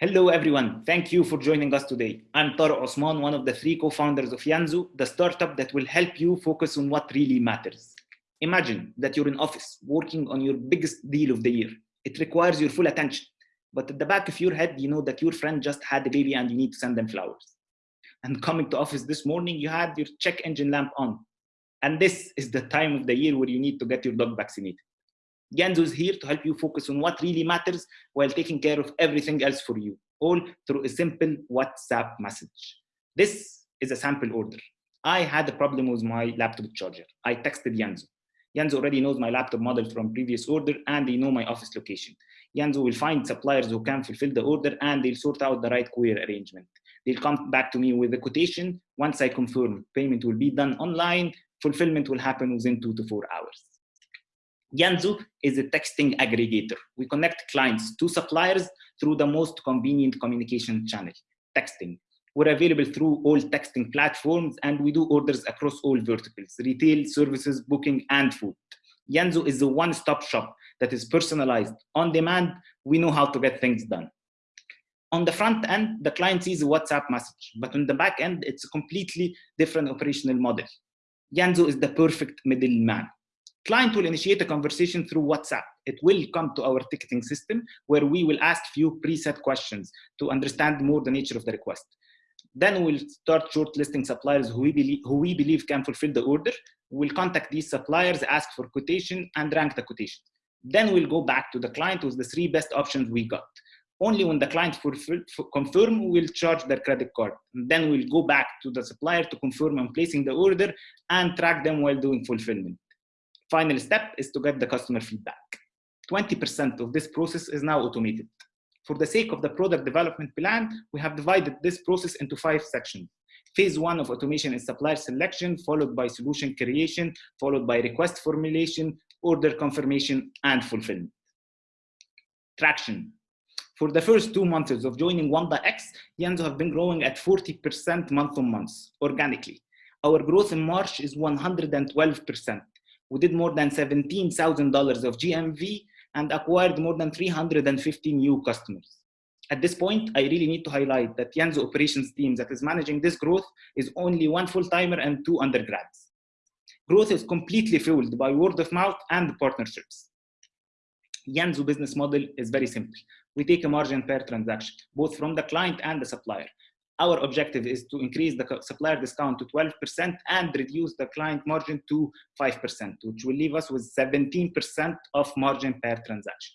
Hello, everyone. Thank you for joining us today. I'm Tariq Osman, one of the three co-founders of Yanzu, the startup that will help you focus on what really matters. Imagine that you're in office working on your biggest deal of the year. It requires your full attention. But at the back of your head, you know that your friend just had a baby and you need to send them flowers. And coming to office this morning, you had your check engine lamp on. And this is the time of the year where you need to get your dog vaccinated. Yanzu is here to help you focus on what really matters while taking care of everything else for you, all through a simple WhatsApp message. This is a sample order. I had a problem with my laptop charger. I texted Yanzu. Yanzu already knows my laptop model from previous order and they know my office location. Yanzu will find suppliers who can fulfill the order and they'll sort out the right courier arrangement. They'll come back to me with a quotation. Once I confirm, payment will be done online. Fulfillment will happen within two to four hours. Yanzu is a texting aggregator. We connect clients to suppliers through the most convenient communication channel, texting. We're available through all texting platforms and we do orders across all verticals, retail, services, booking, and food. Yanzu is a one-stop shop that is personalized, on demand. We know how to get things done. On the front end, the client sees a WhatsApp message, but on the back end, it's a completely different operational model. Yanzu is the perfect middleman client will initiate a conversation through WhatsApp. It will come to our ticketing system where we will ask few preset questions to understand more the nature of the request. Then we'll start shortlisting suppliers who we believe, who we believe can fulfill the order. We'll contact these suppliers, ask for quotation and rank the quotation. Then we'll go back to the client with the three best options we got. Only when the client confirm, we'll charge their credit card. Then we'll go back to the supplier to confirm on placing the order and track them while doing fulfillment. Final step is to get the customer feedback. 20% of this process is now automated. For the sake of the product development plan, we have divided this process into five sections. Phase one of automation is supplier selection, followed by solution creation, followed by request formulation, order confirmation, and fulfillment. Traction. For the first two months of joining Wamda-X, Yanzu have been growing at 40% month on month, organically. Our growth in March is 112%. We did more than $17,000 of GMV and acquired more than 350 new customers. At this point, I really need to highlight that Yanzu operations team that is managing this growth is only one full-timer and two undergrads. Growth is completely fueled by word of mouth and partnerships. Yanzu business model is very simple. We take a margin per transaction, both from the client and the supplier. Our objective is to increase the supplier discount to 12% and reduce the client margin to 5%, which will leave us with 17% of margin per transaction.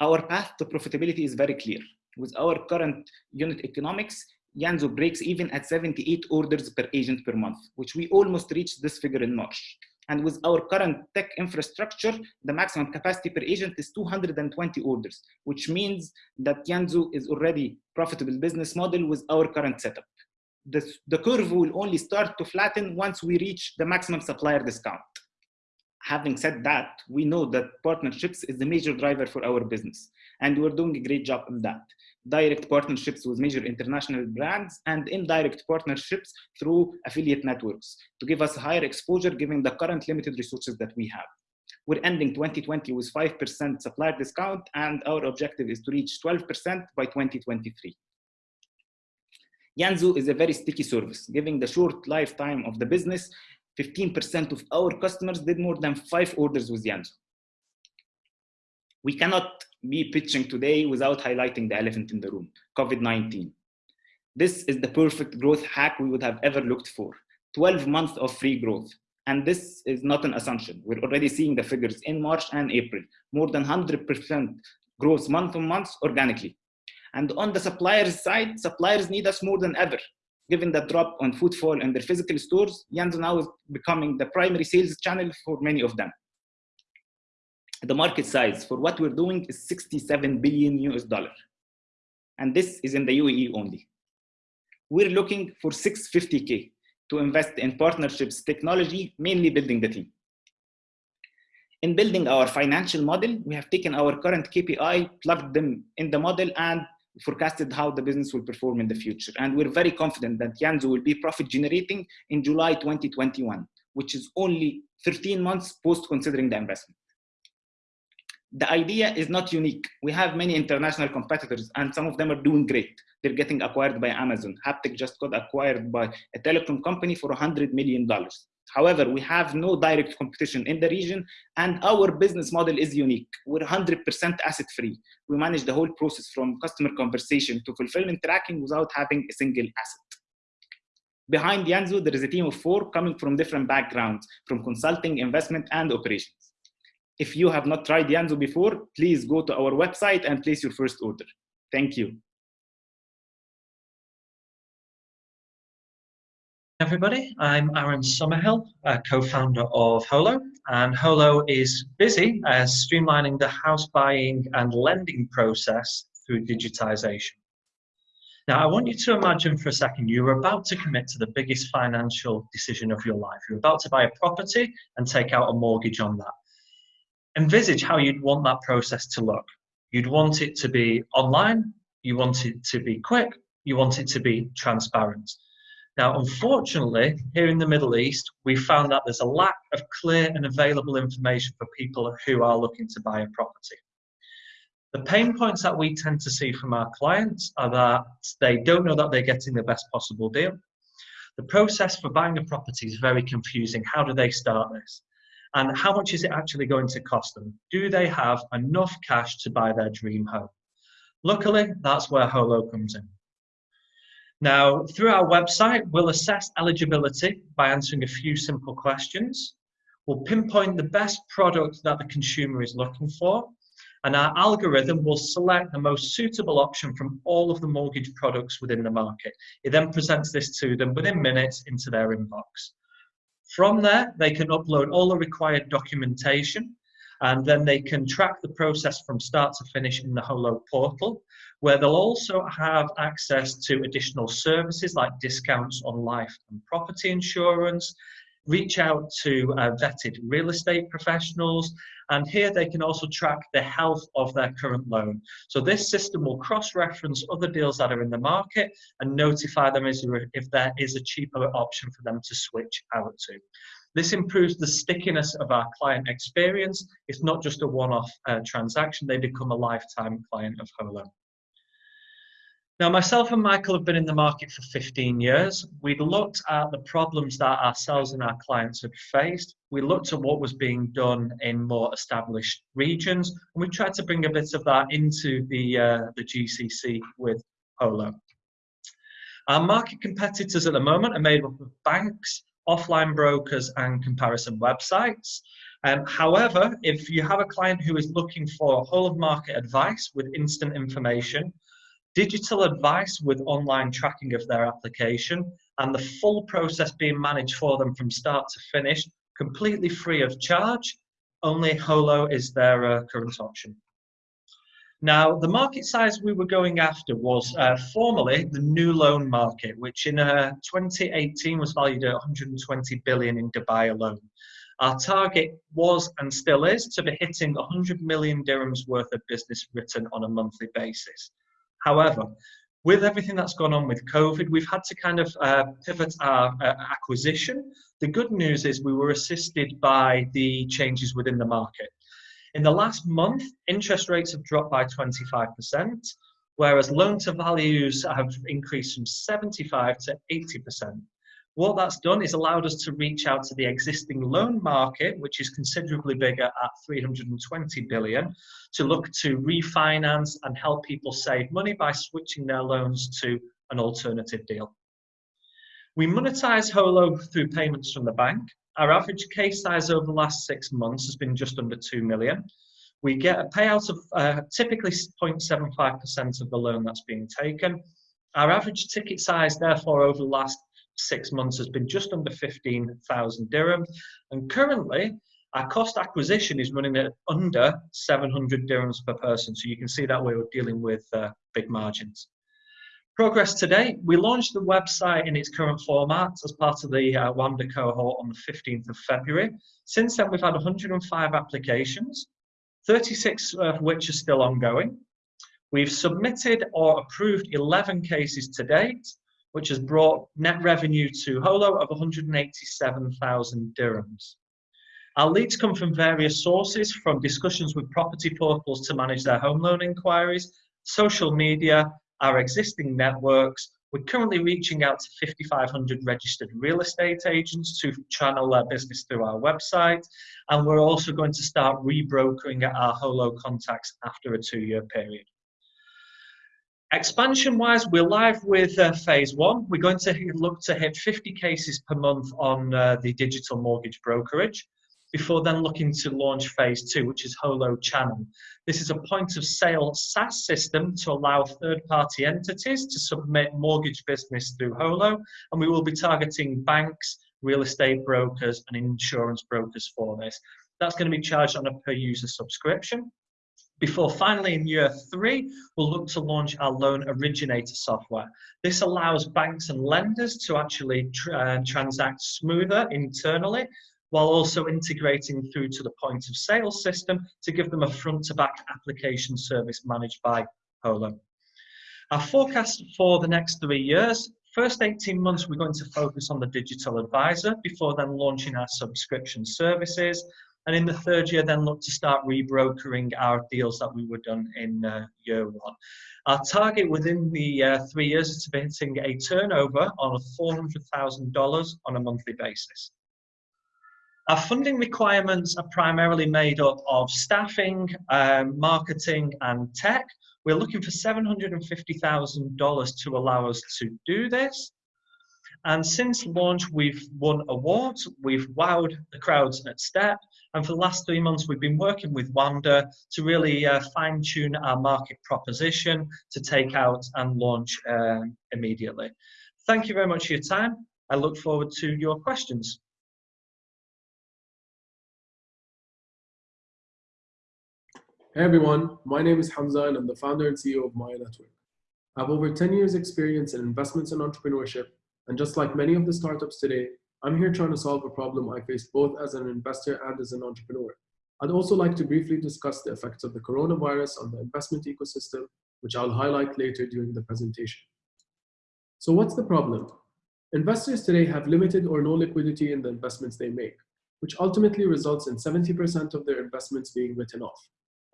Our path to profitability is very clear. With our current unit economics, Yanzu breaks even at 78 orders per agent per month, which we almost reached this figure in March. And with our current tech infrastructure, the maximum capacity per agent is 220 orders, which means that Yanzu is already profitable business model with our current setup. The, the curve will only start to flatten once we reach the maximum supplier discount. Having said that, we know that partnerships is the major driver for our business, and we're doing a great job in that direct partnerships with major international brands and indirect partnerships through affiliate networks to give us higher exposure given the current limited resources that we have. We're ending 2020 with 5% supplier discount and our objective is to reach 12% by 2023. Yanzu is a very sticky service, given the short lifetime of the business, 15% of our customers did more than five orders with Yanzu. We cannot be pitching today without highlighting the elephant in the room, COVID-19. This is the perfect growth hack we would have ever looked for. 12 months of free growth. And this is not an assumption. We're already seeing the figures in March and April, more than 100% growth month on month organically. And on the suppliers side, suppliers need us more than ever. Given the drop on footfall in their physical stores, Yanzu now is becoming the primary sales channel for many of them the market size for what we're doing is 67 billion US dollar. And this is in the UAE only. We're looking for 650K to invest in partnerships, technology, mainly building the team. In building our financial model, we have taken our current KPI, plugged them in the model and forecasted how the business will perform in the future. And we're very confident that Yanzu will be profit generating in July 2021, which is only 13 months post considering the investment The idea is not unique. We have many international competitors and some of them are doing great. They're getting acquired by Amazon. Haptik just got acquired by a telecom company for $100 million. However, we have no direct competition in the region and our business model is unique. We're 100% asset free. We manage the whole process from customer conversation to fulfillment tracking without having a single asset. Behind Yanzu, there is a team of four coming from different backgrounds, from consulting, investment, and operations. If you have not tried Yanzu before, please go to our website and place your first order. Thank you. everybody. I'm Aaron Summerhill, co-founder of Holo, and Holo is busy uh, streamlining the house buying and lending process through digitization. Now, I want you to imagine for a second you're about to commit to the biggest financial decision of your life. You're about to buy a property and take out a mortgage on that. Envisage how you'd want that process to look. You'd want it to be online, you want it to be quick, you want it to be transparent. Now, unfortunately, here in the Middle East, we found that there's a lack of clear and available information for people who are looking to buy a property. The pain points that we tend to see from our clients are that they don't know that they're getting the best possible deal. The process for buying a property is very confusing. How do they start this? And how much is it actually going to cost them? Do they have enough cash to buy their dream home? Luckily, that's where Holo comes in. Now, through our website, we'll assess eligibility by answering a few simple questions. We'll pinpoint the best product that the consumer is looking for, and our algorithm will select the most suitable option from all of the mortgage products within the market. It then presents this to them within minutes into their inbox. From there, they can upload all the required documentation and then they can track the process from start to finish in the Holo portal, where they'll also have access to additional services like discounts on life and property insurance, reach out to uh, vetted real estate professionals, and here they can also track the health of their current loan. So this system will cross-reference other deals that are in the market and notify them if there is a cheaper option for them to switch out to. This improves the stickiness of our client experience. It's not just a one-off uh, transaction, they become a lifetime client of Holo. Now, myself and Michael have been in the market for 15 years. We looked at the problems that ourselves and our clients had faced. We looked at what was being done in more established regions, and we tried to bring a bit of that into the, uh, the GCC with Holo. Our market competitors at the moment are made up of banks, offline brokers and comparison websites. Um, however, if you have a client who is looking for whole of market advice with instant information, digital advice with online tracking of their application, and the full process being managed for them from start to finish, completely free of charge, only Holo is their uh, current option. Now, the market size we were going after was uh, formerly the new loan market, which in uh, 2018 was valued at 120 billion in Dubai alone. Our target was and still is to be hitting 100 million dirhams worth of business written on a monthly basis. However, with everything that's gone on with COVID, we've had to kind of uh, pivot our uh, acquisition. The good news is we were assisted by the changes within the market. In the last month, interest rates have dropped by 25%, whereas loan to values have increased from 75 to 80%. What that's done is allowed us to reach out to the existing loan market, which is considerably bigger at 320 billion, to look to refinance and help people save money by switching their loans to an alternative deal. We monetize Holo through payments from the bank. Our average case size over the last six months has been just under 2 million. We get a payout of uh, typically 0.75% of the loan that's being taken. Our average ticket size, therefore, over the last six months has been just under 15,000 dirhams. And currently, our cost acquisition is running at under 700 dirhams per person. So you can see that way we're dealing with uh, big margins. Progress today, we launched the website in its current format as part of the uh, WAMDA cohort on the 15th of February. Since then, we've had 105 applications, 36 of which are still ongoing. We've submitted or approved 11 cases to date, which has brought net revenue to Holo of 187,000 dirhams. Our leads come from various sources, from discussions with property portals to manage their home loan inquiries, social media, our existing networks. We're currently reaching out to 5,500 registered real estate agents to channel their business through our website. And we're also going to start rebrokering our Holo contacts after a two-year period. Expansion wise, we're live with uh, phase one. We're going to look to hit 50 cases per month on uh, the digital mortgage brokerage before then looking to launch phase two, which is Holo Channel. This is a point of sale SaaS system to allow third party entities to submit mortgage business through Holo, and we will be targeting banks, real estate brokers, and insurance brokers for this. That's going to be charged on a per user subscription. Before finally in year three, we'll look to launch our loan originator software. This allows banks and lenders to actually uh, transact smoother internally while also integrating through to the point of sale system to give them a front to back application service managed by Holo. Our forecast for the next three years, first 18 months, we're going to focus on the digital advisor before then launching our subscription services. And in the third year, then look to start rebrokering our deals that we were done in uh, year one. Our target within the uh, three years is to be hitting a turnover on $400,000 on a monthly basis. Our funding requirements are primarily made up of staffing, um, marketing, and tech. We're looking for $750,000 to allow us to do this. And since launch, we've won awards, we've wowed the crowds at STEP, and for the last three months, we've been working with Wamda to really uh, fine tune our market proposition to take out and launch uh, immediately. Thank you very much for your time. I look forward to your questions. Hey everyone, my name is Hamza and I'm the founder and CEO of Maya Network. I have over 10 years experience in investments and entrepreneurship, and just like many of the startups today, I'm here trying to solve a problem I face both as an investor and as an entrepreneur. I'd also like to briefly discuss the effects of the coronavirus on the investment ecosystem, which I'll highlight later during the presentation. So what's the problem? Investors today have limited or no liquidity in the investments they make, which ultimately results in 70% of their investments being written off.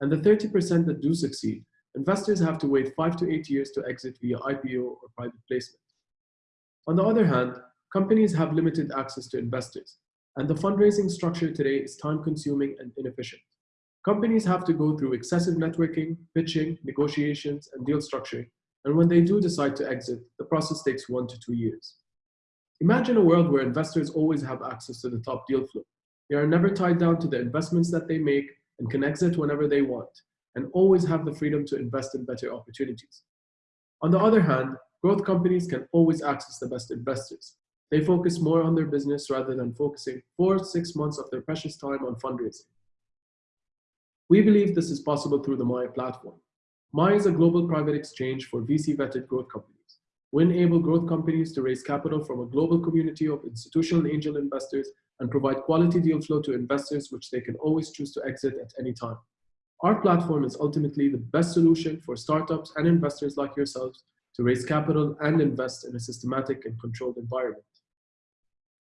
And the 30% that do succeed, investors have to wait five to eight years to exit via IPO or private placement. On the other hand, companies have limited access to investors, and the fundraising structure today is time consuming and inefficient. Companies have to go through excessive networking, pitching, negotiations, and deal structuring, and when they do decide to exit, the process takes one to two years. Imagine a world where investors always have access to the top deal flow. They are never tied down to the investments that they make and can exit whenever they want, and always have the freedom to invest in better opportunities. On the other hand, growth companies can always access the best investors. They focus more on their business rather than focusing four six months of their precious time on fundraising. We believe this is possible through the Maya platform. Maya is a global private exchange for VC-vetted growth companies. We enable growth companies to raise capital from a global community of institutional angel investors and provide quality deal flow to investors which they can always choose to exit at any time. Our platform is ultimately the best solution for startups and investors like yourselves to raise capital and invest in a systematic and controlled environment.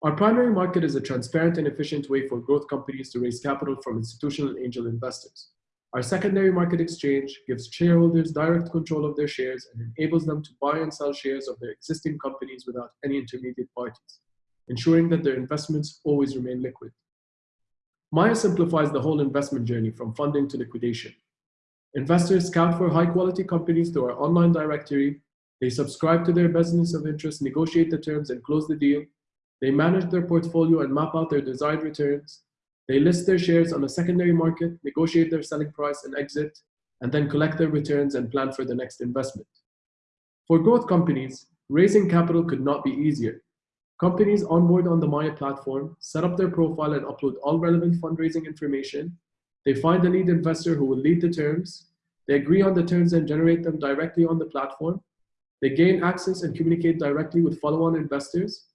Our primary market is a transparent and efficient way for growth companies to raise capital from institutional angel investors. Our secondary market exchange gives shareholders direct control of their shares and enables them to buy and sell shares of their existing companies without any intermediate parties ensuring that their investments always remain liquid. Maya simplifies the whole investment journey from funding to liquidation. Investors scout for high quality companies through our online directory. They subscribe to their business of interest, negotiate the terms and close the deal. They manage their portfolio and map out their desired returns. They list their shares on a secondary market, negotiate their selling price and exit, and then collect their returns and plan for the next investment. For growth companies, raising capital could not be easier. Companies onboard on the Maya platform, set up their profile and upload all relevant fundraising information. They find a lead investor who will lead the terms. They agree on the terms and generate them directly on the platform. They gain access and communicate directly with follow-on investors,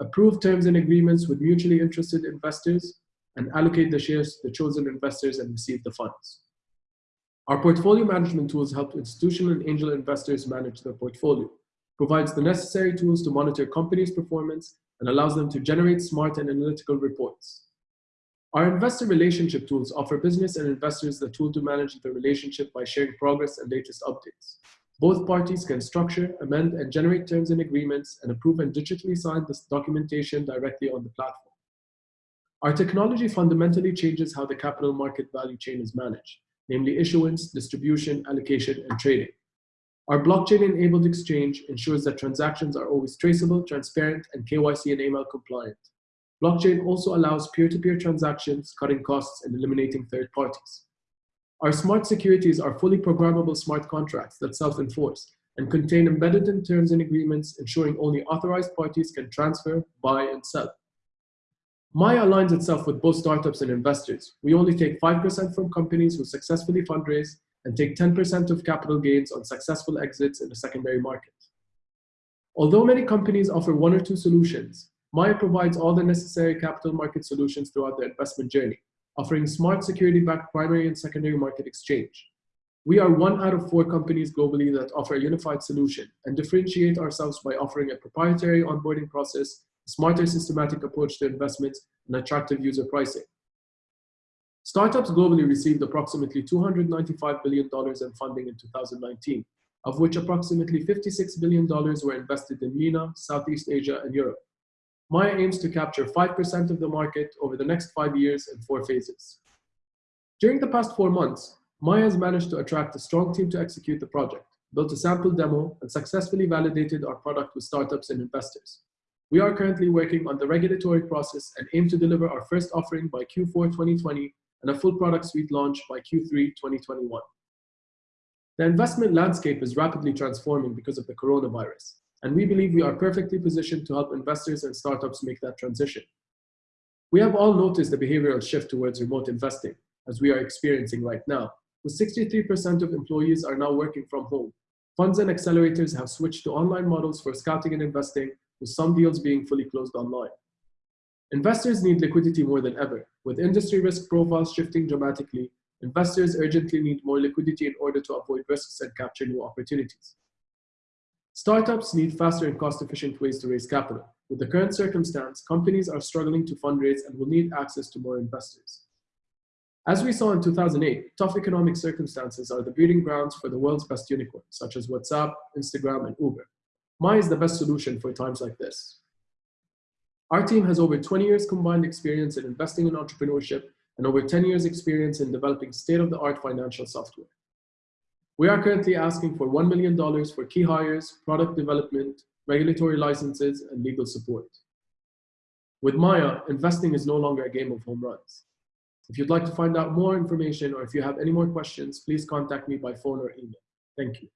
approve terms and agreements with mutually interested investors, and allocate the shares to the chosen investors and receive the funds. Our portfolio management tools help institutional and angel investors manage their portfolio provides the necessary tools to monitor companies' performance, and allows them to generate smart and analytical reports. Our investor relationship tools offer business and investors the tool to manage the relationship by sharing progress and latest updates. Both parties can structure, amend, and generate terms and agreements and approve and digitally sign this documentation directly on the platform. Our technology fundamentally changes how the capital market value chain is managed, namely issuance, distribution, allocation, and trading. Our blockchain-enabled exchange ensures that transactions are always traceable, transparent, and KYC and AML compliant. Blockchain also allows peer-to-peer -peer transactions, cutting costs and eliminating third parties. Our smart securities are fully programmable smart contracts that self-enforce and contain embedded in terms and agreements, ensuring only authorized parties can transfer, buy, and sell. Maya aligns itself with both startups and investors. We only take 5% from companies who successfully fundraise and take 10% of capital gains on successful exits in the secondary market. Although many companies offer one or two solutions, Maya provides all the necessary capital market solutions throughout the investment journey, offering smart security-backed primary and secondary market exchange. We are one out of four companies globally that offer a unified solution and differentiate ourselves by offering a proprietary onboarding process, a smarter systematic approach to investments, and attractive user pricing. Startups globally received approximately $295 billion in funding in 2019, of which approximately $56 billion were invested in MENA, Southeast Asia, and Europe. Maya aims to capture 5% of the market over the next five years in four phases. During the past four months, Maya has managed to attract a strong team to execute the project, built a sample demo, and successfully validated our product with startups and investors. We are currently working on the regulatory process and aim to deliver our first offering by Q4 2020 and a full product suite launch by Q3 2021. The investment landscape is rapidly transforming because of the coronavirus, and we believe we are perfectly positioned to help investors and startups make that transition. We have all noticed the behavioral shift towards remote investing, as we are experiencing right now, with 63% of employees are now working from home. Funds and accelerators have switched to online models for scouting and investing, with some deals being fully closed online. Investors need liquidity more than ever. With industry risk profiles shifting dramatically, investors urgently need more liquidity in order to avoid risks and capture new opportunities. Startups need faster and cost-efficient ways to raise capital. With the current circumstance, companies are struggling to fundraise and will need access to more investors. As we saw in 2008, tough economic circumstances are the breeding grounds for the world's best unicorns, such as WhatsApp, Instagram, and Uber. Maya is the best solution for times like this. Our team has over 20 years combined experience in investing in entrepreneurship and over 10 years experience in developing state-of-the-art financial software. We are currently asking for $1 million for key hires, product development, regulatory licenses, and legal support. With Maya, investing is no longer a game of home runs. If you'd like to find out more information or if you have any more questions, please contact me by phone or email. Thank you.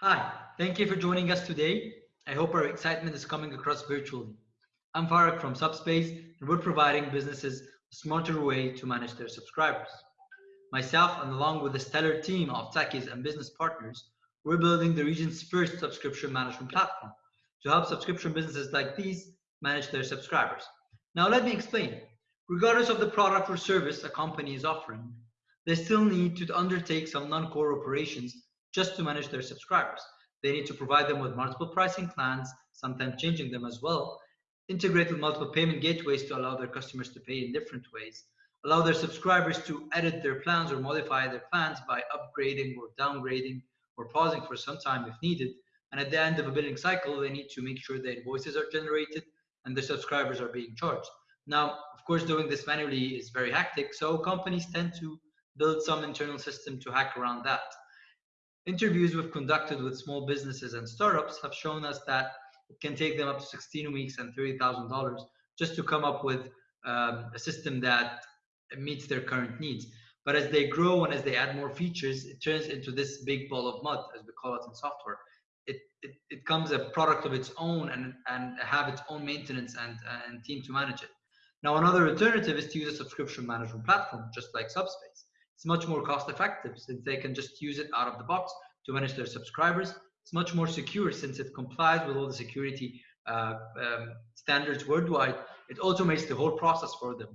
Hi, thank you for joining us today. I hope our excitement is coming across virtually. I'm Farag from Subspace, and we're providing businesses smarter way to manage their subscribers. Myself and along with a stellar team of techies and business partners, we're building the region's first subscription management platform to help subscription businesses like these manage their subscribers. Now let me explain. Regardless of the product or service a company is offering, they still need to undertake some non-core operations just to manage their subscribers. They need to provide them with multiple pricing plans, sometimes changing them as well, integrate with multiple payment gateways to allow their customers to pay in different ways, allow their subscribers to edit their plans or modify their plans by upgrading or downgrading or pausing for some time if needed. And at the end of a billing cycle, they need to make sure the invoices are generated and the subscribers are being charged. Now, of course, doing this manually is very hectic, so companies tend to build some internal system to hack around that. Interviews we've conducted with small businesses and startups have shown us that it can take them up to 16 weeks and $30,000 just to come up with um, a system that meets their current needs. But as they grow and as they add more features, it turns into this big ball of mud, as we call it in software. It, it, it comes a product of its own and, and have its own maintenance and, and team to manage it. Now, another alternative is to use a subscription management platform, just like Subspace. It's much more cost effective since they can just use it out of the box to manage their subscribers it's much more secure since it complies with all the security uh, um, standards worldwide. It automates the whole process for them.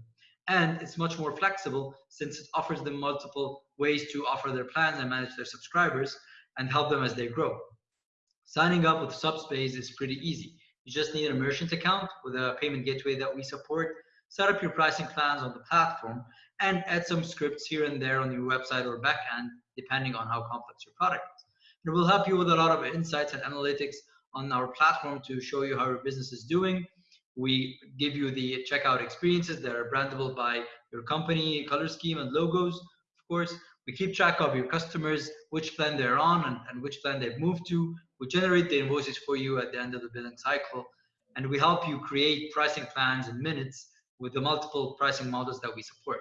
And it's much more flexible since it offers them multiple ways to offer their plans and manage their subscribers and help them as they grow. Signing up with Subspace is pretty easy. You just need a merchant account with a payment gateway that we support, set up your pricing plans on the platform, and add some scripts here and there on your website or backend, depending on how complex your product is. It will help you with a lot of insights and analytics on our platform to show you how your business is doing. We give you the checkout experiences that are brandable by your company, color scheme, and logos. Of course, we keep track of your customers, which plan they're on, and, and which plan they've moved to. We generate the invoices for you at the end of the billing cycle, and we help you create pricing plans in minutes with the multiple pricing models that we support.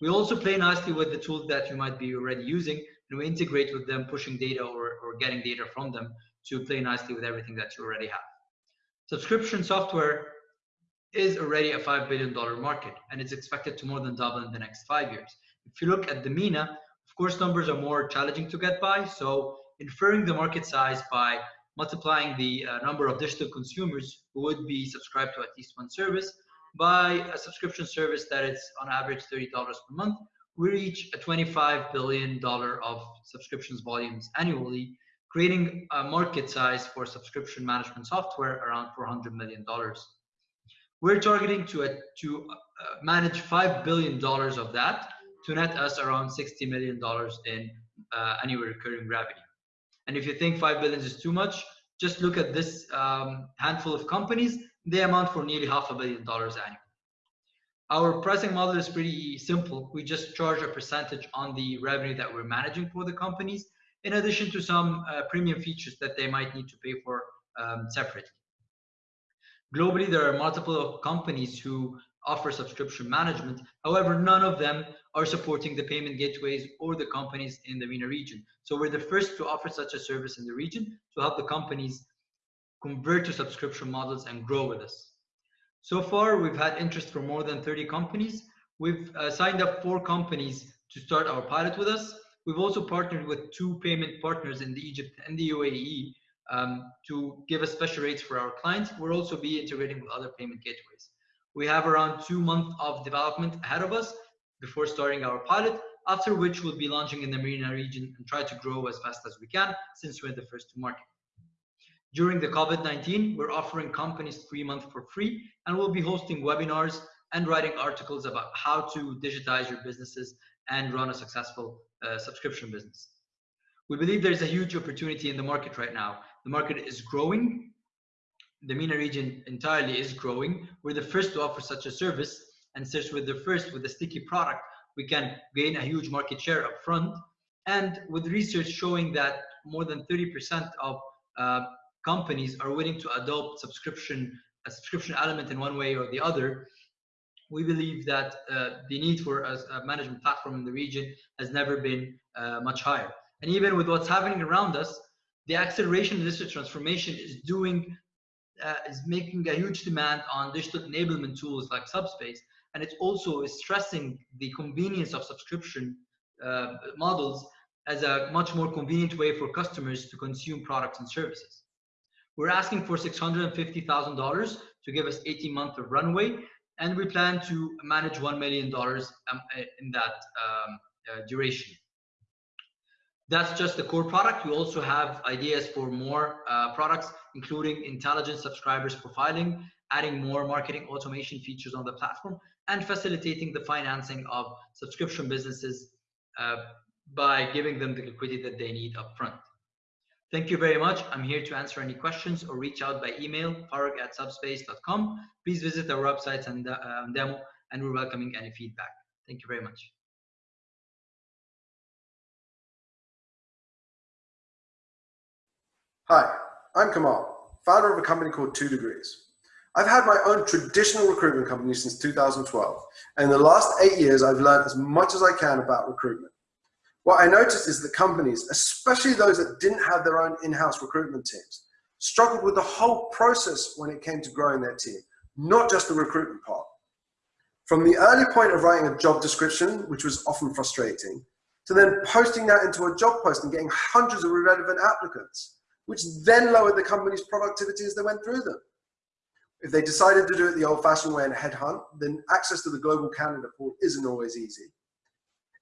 We also play nicely with the tools that you might be already using, and we integrate with them, pushing data or, or getting data from them to play nicely with everything that you already have. Subscription software is already a $5 billion market, and it's expected to more than double in the next five years. If you look at the MENA, of course, numbers are more challenging to get by. So inferring the market size by multiplying the uh, number of digital consumers who would be subscribed to at least one service by a subscription service that is on average $30 per month, we reach a $25 billion of subscriptions volumes annually, creating a market size for subscription management software around $400 million. We're targeting to, uh, to uh, manage $5 billion of that to net us around $60 million in uh, annual recurring revenue. And if you think 5 billion is too much, just look at this um, handful of companies. They amount for nearly half a billion dollars annually. Our pricing model is pretty simple. We just charge a percentage on the revenue that we're managing for the companies, in addition to some uh, premium features that they might need to pay for um, separately. Globally, there are multiple companies who offer subscription management. However, none of them are supporting the payment gateways or the companies in the MENA region. So we're the first to offer such a service in the region to help the companies convert to subscription models and grow with us. So far, we've had interest from more than 30 companies. We've uh, signed up four companies to start our pilot with us. We've also partnered with two payment partners in the Egypt and the UAE um, to give us special rates for our clients. We'll also be integrating with other payment gateways. We have around two months of development ahead of us before starting our pilot, after which we'll be launching in the Marina region and try to grow as fast as we can since we're the first to market. During the COVID-19, we're offering companies three months for free, and we'll be hosting webinars and writing articles about how to digitize your businesses and run a successful uh, subscription business. We believe there's a huge opportunity in the market right now. The market is growing. The MENA region entirely is growing. We're the first to offer such a service, and since we're the first with a sticky product, we can gain a huge market share up front. And with research showing that more than 30% of uh, companies are willing to adopt subscription a subscription element in one way or the other, we believe that uh, the need for a, a, management platform in the region has never been uh, much higher. And even with what's happening around us, the acceleration of digital transformation is doing uh, is making a huge demand on digital enablement tools like Subspace, and it also stressing the convenience of subscription uh, models as a much more convenient way for customers to consume products and services. We're asking for $650,000 to give us 18 months of runway, and we plan to manage $1 million um, in that um, uh, duration. That's just the core product. We also have ideas for more uh, products, including intelligent subscribers profiling, adding more marketing automation features on the platform, and facilitating the financing of subscription businesses uh, by giving them the liquidity that they need upfront. Thank you very much. I'm here to answer any questions or reach out by email, farag at subspace.com. Please visit our website and uh, demo, and we're welcoming any feedback. Thank you very much. Hi, I'm Kamal, founder of a company called Two Degrees. I've had my own traditional recruitment company since 2012, and in the last eight years, I've learned as much as I can about recruitment. What I noticed is that companies, especially those that didn't have their own in-house recruitment teams, struggled with the whole process when it came to growing their team, not just the recruitment part. From the early point of writing a job description, which was often frustrating, to then posting that into a job post and getting hundreds of irrelevant applicants, which then lowered the company's productivity as they went through them. If they decided to do it the old fashioned way and headhunt, then access to the global candidate pool isn't always easy.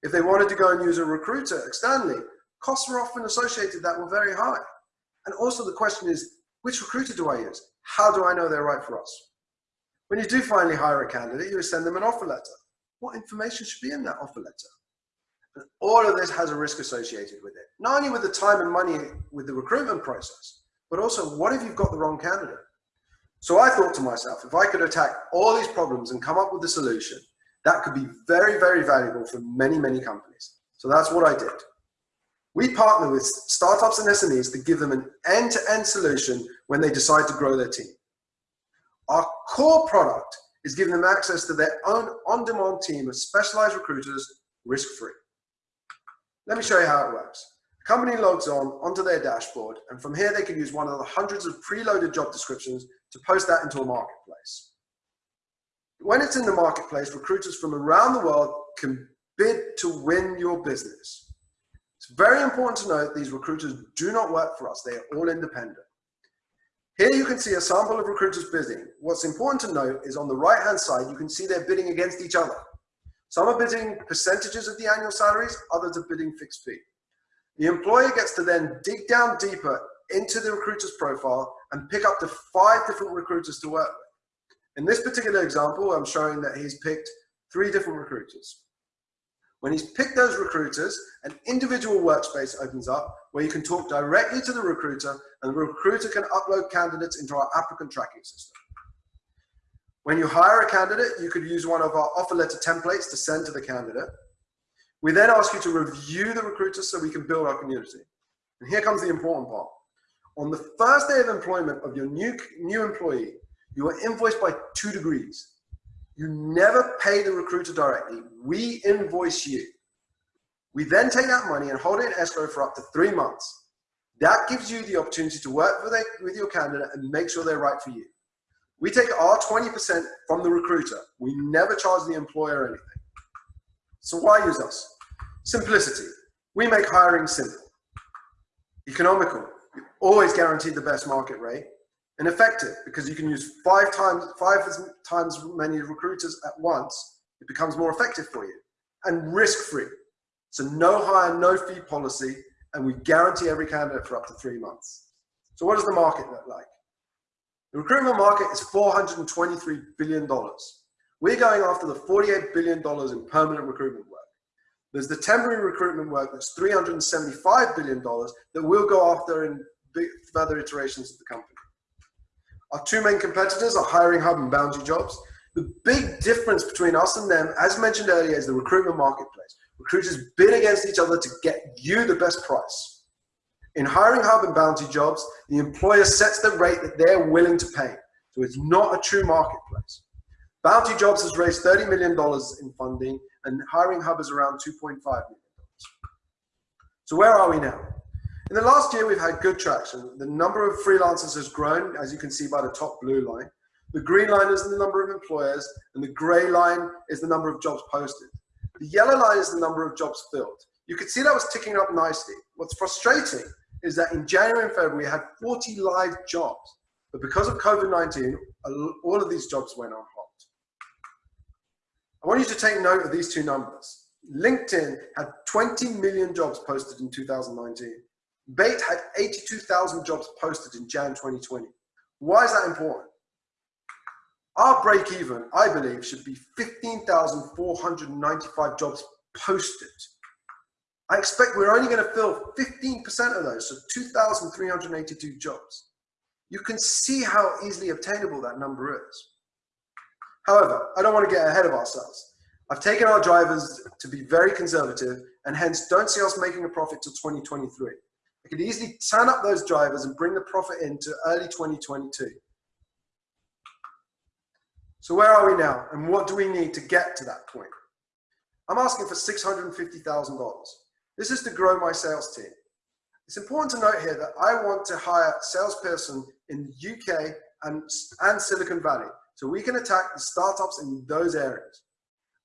If they wanted to go and use a recruiter externally, costs were often associated that were very high. And also the question is, Which recruiter do I use? How do I know they're right for us? When you do finally hire a candidate, you send them an offer letter. What information should be in that offer letter? And all of this has a risk associated with it. Not only with the time and money with the recruitment process, but also what if you've got the wrong candidate? So I thought to myself, if I could attack all these problems and come up with a solution, that could be very, very valuable for many, many companies. So that's what I did. We partner with startups and SMEs to give them an end-to-end -end solution when they decide to grow their team. Our core product is giving them access to their own on-demand team of specialized recruiters risk-free. Let me show you how it works. The company logs on onto their dashboard, and from here they can use one of the hundreds of preloaded job descriptions to post that into a marketplace. When it's in the marketplace, recruiters from around the world can bid to win your business. It's very important to note these recruiters do not work for us. They are all independent. Here you can see a sample of recruiters bidding. What's important to note is on the right-hand side, you can see they're bidding against each other. Some are bidding percentages of the annual salaries, others are bidding fixed fee. The employer gets to then dig down deeper into the recruiter's profile and pick up to five different recruiters to work with. In this particular example, I'm showing that he's picked three different recruiters. When he's picked those recruiters, an individual workspace opens up where you can talk directly to the recruiter and the recruiter can upload candidates into our applicant tracking system. When you hire a candidate, you could use one of our offer letter templates to send to the candidate. We then ask you to review the recruiter so we can build our community. And here comes the important part. On the first day of employment of your new, new employee, you are invoiced by two degrees. You never pay the recruiter directly. We invoice you. We then take that money and hold it in escrow for up to three months. That gives you the opportunity to work with, a, with your candidate and make sure they're right for you. We take our 20% from the recruiter. We never charge the employer anything. So why use us? Simplicity. We make hiring simple. Economical. Always guarantee the best market rate and effective because you can use five times five times many recruiters at once it becomes more effective for you and risk free so no hire no fee policy and we guarantee every candidate for up to three months. So what does the market look like? The recruitment market is 423 billion dollars. We're going after the 48 billion dollars in permanent recruitment work. There's the temporary recruitment work that's 375 billion dollars that we'll go after in further iterations of the company our two main competitors are Hiring Hub and Bounty Jobs. The big difference between us and them, as mentioned earlier, is the recruitment marketplace. Recruiters bid against each other to get you the best price. In Hiring Hub and Bounty Jobs, the employer sets the rate that they're willing to pay. So it's not a true marketplace. Bounty Jobs has raised $30 million in funding and Hiring Hub is around $2.5 million. So where are we now? In the last year, we've had good traction. The number of freelancers has grown, as you can see by the top blue line. The green line is the number of employers, and the gray line is the number of jobs posted. The yellow line is the number of jobs filled. You can see that was ticking up nicely. What's frustrating is that in January and February, we had 40 live jobs. But because of COVID-19, all of these jobs went on hold. I want you to take note of these two numbers. LinkedIn had 20 million jobs posted in 2019. Bayt had 82,000 jobs posted in Jan 2020. Why is that important? Our break even, I believe, should be 15,495 jobs posted. I expect we're only going to fill 15% of those, so 2,382 jobs. You can see how easily obtainable that number is. However, I don't want to get ahead of ourselves. I've taken our drivers to be very conservative and hence don't see us making a profit till 2023. Could easily turn up those drivers and bring the profit into early 2022. So where are we now and what do we need to get to that point? I'm asking for $650,000. This is to grow my sales team. It's important to note here that I want to hire a salesperson in the UK and, and Silicon Valley so we can attack the startups in those areas.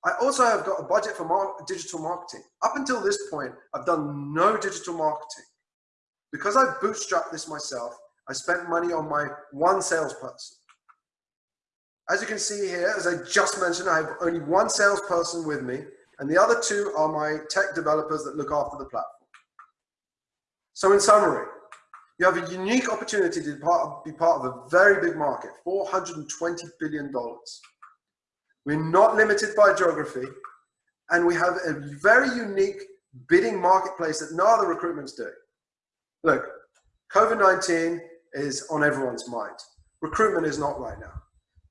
I also have got a budget for digital marketing. Up until this point, I've done no digital marketing. Because I bootstrapped this myself, I spent money on my one salesperson. As you can see here, as I just mentioned, I have only one salesperson with me, and the other two are my tech developers that look after the platform. So in summary, You have a unique opportunity to be part of a very big market, $420 billion. We're not limited by geography, and we have a very unique bidding marketplace that no other recruitment's doing. Look, COVID-19 is on everyone's mind. Recruitment is not right now.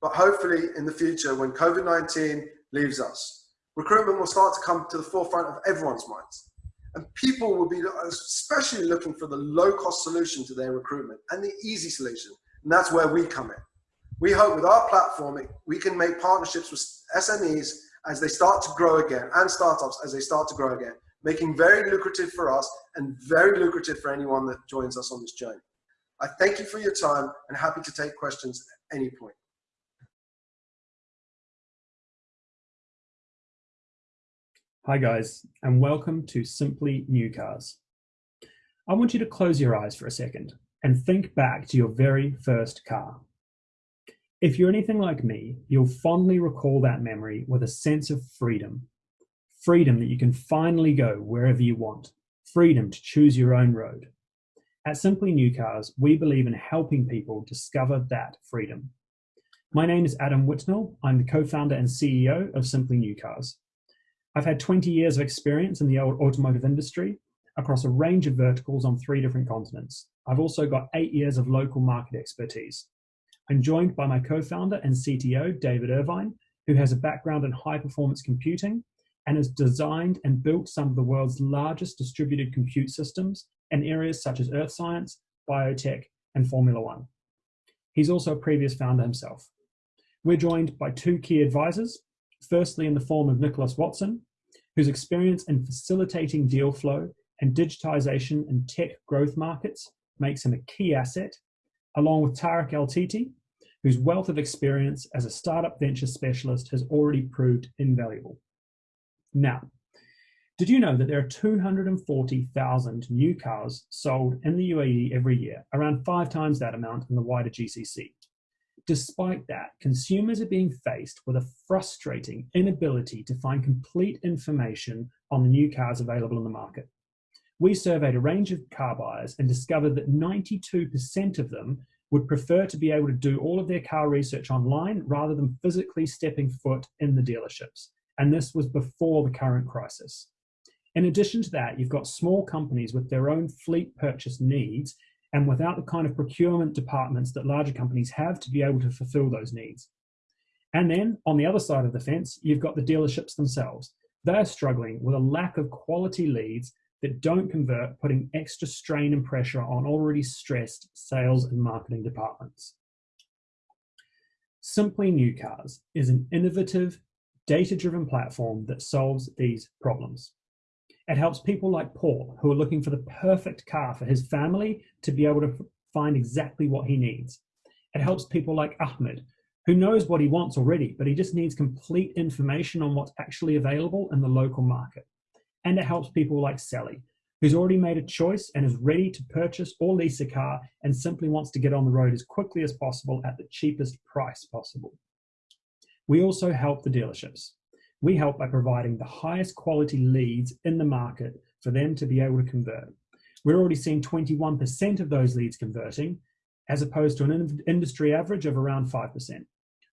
But hopefully in the future, when COVID-19 leaves us, recruitment will start to come to the forefront of everyone's minds. And people will be especially looking for the low cost solution to their recruitment and the easy solution. And that's where we come in. We hope with our platform, we can make partnerships with SMEs as they start to grow again and startups as they start to grow again, making very lucrative for us and very lucrative for anyone that joins us on this journey. I thank you for your time and happy to take questions at any point. Hi guys, and welcome to Simply New Cars. I want you to close your eyes for a second and think back to your very first car. If you're anything like me, you'll fondly recall that memory with a sense of freedom. Freedom that you can finally go wherever you want. Freedom to choose your own road. At Simply New Cars, we believe in helping people discover that freedom. My name is Adam Whitnell. I'm the co-founder and CEO of Simply New Cars. I've had 20 years of experience in the automotive industry across a range of verticals on three different continents. I've also got eight years of local market expertise. I'm joined by my co-founder and CTO, David Irvine, who has a background in high performance computing and has designed and built some of the world's largest distributed compute systems in areas such as earth science, biotech, and Formula One. He's also a previous founder himself. We're joined by two key advisors, firstly in the form of Nicholas Watson, whose experience in facilitating deal flow and digitization in tech growth markets makes him a key asset, along with Tarek El Titi, whose wealth of experience as a startup venture specialist has already proved invaluable. Now, did you know that there are 240,000 new cars sold in the UAE every year, around five times that amount in the wider GCC? Despite that, consumers are being faced with a frustrating inability to find complete information on the new cars available in the market. We surveyed a range of car buyers and discovered that 92% of them would prefer to be able to do all of their car research online rather than physically stepping foot in the dealerships. And this was before the current crisis. In addition to that, you've got small companies with their own fleet purchase needs and without the kind of procurement departments that larger companies have to be able to fulfill those needs. And then on the other side of the fence, you've got the dealerships themselves. They're struggling with a lack of quality leads that don't convert, putting extra strain and pressure on already stressed sales and marketing departments. Simply New Cars is an innovative, data-driven platform that solves these problems. It helps people like Paul, who are looking for the perfect car for his family to be able to find exactly what he needs. It helps people like Ahmed, who knows what he wants already, but he just needs complete information on what's actually available in the local market. And it helps people like Sally, who's already made a choice and is ready to purchase or lease a car and simply wants to get on the road as quickly as possible at the cheapest price possible. We also help the dealerships. We help by providing the highest quality leads in the market for them to be able to convert. We're already seeing 21% of those leads converting, as opposed to an industry average of around 5%.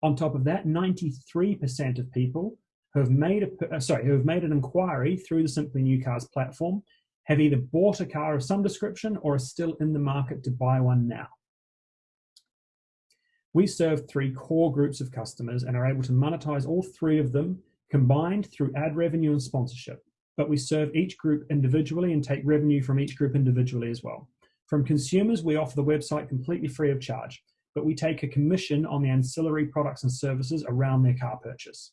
On top of that, 93% of people who have made a uh, sorry who have made an inquiry through the Simply New Cars platform have either bought a car of some description or are still in the market to buy one now. We serve three core groups of customers and are able to monetize all three of them combined through ad revenue and sponsorship, but we serve each group individually and take revenue from each group individually as well. From consumers, we offer the website completely free of charge, but we take a commission on the ancillary products and services around their car purchase.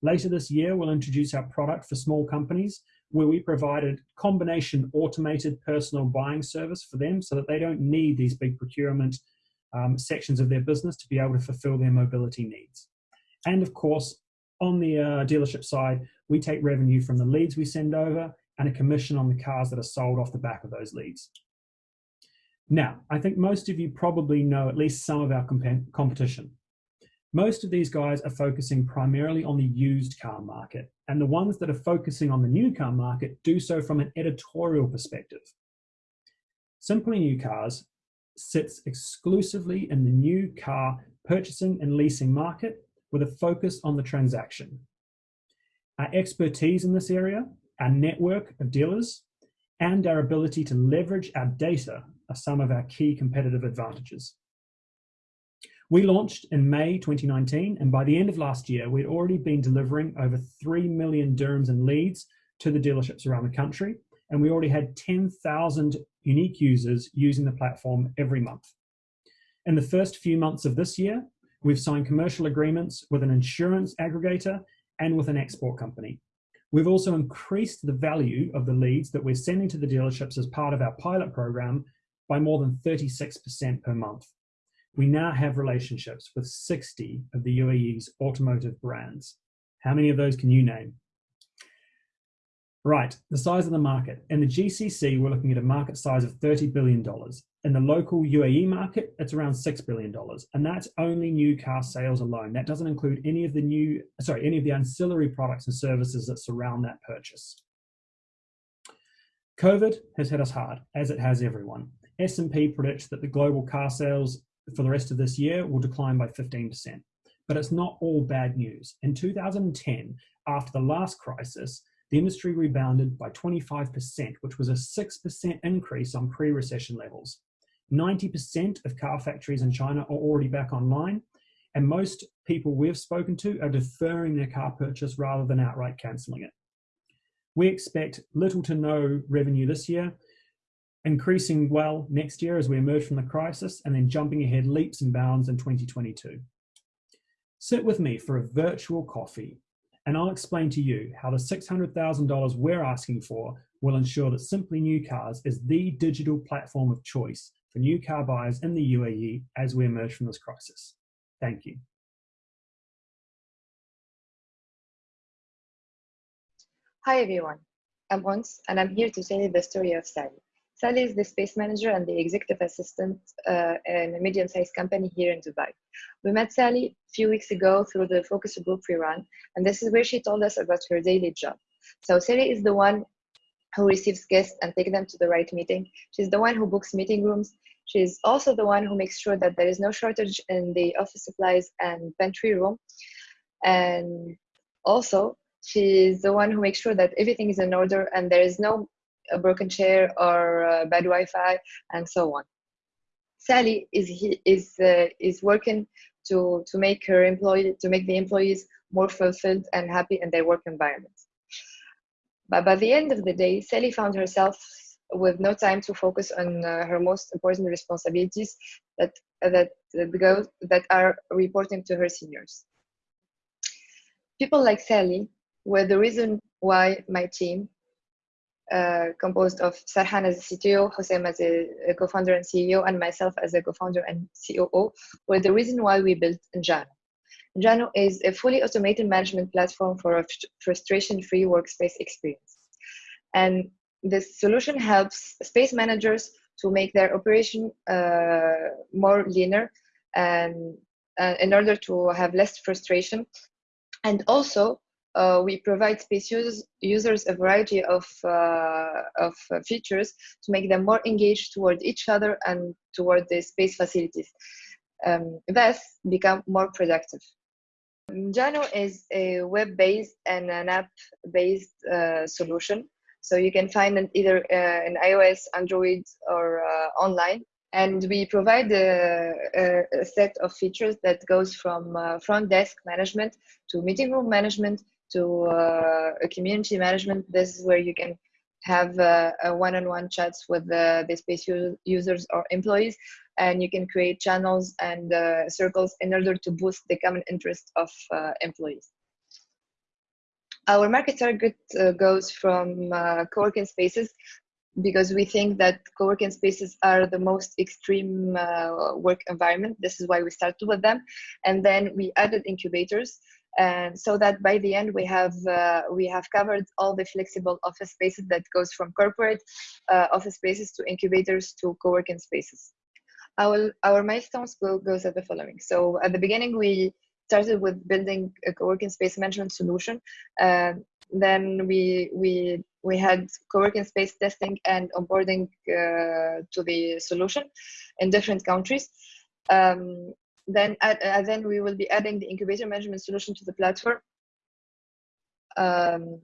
Later this year, we'll introduce our product for small companies where we provided a combination automated personal buying service for them so that they don't need these big procurement um, sections of their business to be able to fulfill their mobility needs. And of course, on the uh, dealership side, we take revenue from the leads we send over and a commission on the cars that are sold off the back of those leads. Now, I think most of you probably know at least some of our comp competition. Most of these guys are focusing primarily on the used car market, and the ones that are focusing on the new car market do so from an editorial perspective. Simply New Cars sits exclusively in the new car purchasing and leasing market with a focus on the transaction. Our expertise in this area, our network of dealers, and our ability to leverage our data are some of our key competitive advantages. We launched in May 2019, and by the end of last year, we'd already been delivering over 3 million dirhams in leads to the dealerships around the country, and we already had 10,000 unique users using the platform every month. In the first few months of this year, we've signed commercial agreements with an insurance aggregator and with an export company. We've also increased the value of the leads that we're sending to the dealerships as part of our pilot program by more than 36% per month. We now have relationships with 60 of the UAE's automotive brands. How many of those can you name? Right, the size of the market. In the GCC, we're looking at a market size of $30 billion. In the local UAE market, it's around $6 billion. And that's only new car sales alone. That doesn't include any of the new, sorry, any of the ancillary products and services that surround that purchase. COVID has hit us hard, as it has everyone. S&P predicts that the global car sales for the rest of this year will decline by 15%. But it's not all bad news. In 2010, after the last crisis, the industry rebounded by 25%, which was a 6% increase on pre-recession levels. 90% of car factories in China are already back online, and most people we've spoken to are deferring their car purchase rather than outright cancelling it. We expect little to no revenue this year, increasing well next year as we emerge from the crisis, and then jumping ahead leaps and bounds in 2022. Sit with me for a virtual coffee and I'll explain to you how the $600,000 we're asking for will ensure that Simply New Cars is the digital platform of choice for new car buyers in the UAE as we emerge from this crisis. Thank you. Hi everyone, I'm Ons and I'm here to tell you the story of Sally. Sally is the space manager and the executive assistant uh, in a medium-sized company here in Dubai. We met Sally a few weeks ago through the focus group we run, and this is where she told us about her daily job. So Sally is the one who receives guests and take them to the right meeting. She's the one who books meeting rooms. She's also the one who makes sure that there is no shortage in the office supplies and pantry room. And also, she's the one who makes sure that everything is in order and there is no a broken chair or uh, bad Wi-Fi and so on. Sally is he, is uh, is working to to make her employee to make the employees more fulfilled and happy in their work environment. But by the end of the day, Sally found herself with no time to focus on uh, her most important responsibilities that that that go that are reporting to her seniors. People like Sally were the reason why my team composed of Sarhan as a CTO, Hossein as a, a co-founder and CEO, and myself as a co-founder and COO, were the reason why we built Njano. Njano is a fully automated management platform for a frustration-free workspace experience. And this solution helps space managers to make their operation uh, more leaner and uh, in order to have less frustration and also uh, we provide space users, users a variety of, uh, of uh, features to make them more engaged toward each other and toward the space facilities. Um, thus, become more productive. Njano is a web-based and an app-based uh, solution. So you can find it either uh, in iOS, Android, or uh, online and we provide a, a, set of features that goes from uh, front desk management to meeting room management to uh, a community management. This is where you can have uh, one-on-one chats with the, the space users or employees and you can create channels and uh, circles in order to boost the common interest of uh, employees. Our market target uh, goes from uh, co-working spaces because we think that co-working spaces are the most extreme work environment. This is why we started with them. And then we added incubators and so that by the end we have uh, we have covered all the flexible office spaces that goes from corporate uh, office spaces to incubators to co-working spaces. Our our milestones will goes as the following. So at the beginning we started with building a co-working space management solution. Uh, then we we we had co-working space testing and onboarding uh, to the solution in different countries. Um, then, uh, then we will be adding the incubator management solution to the platform. Um,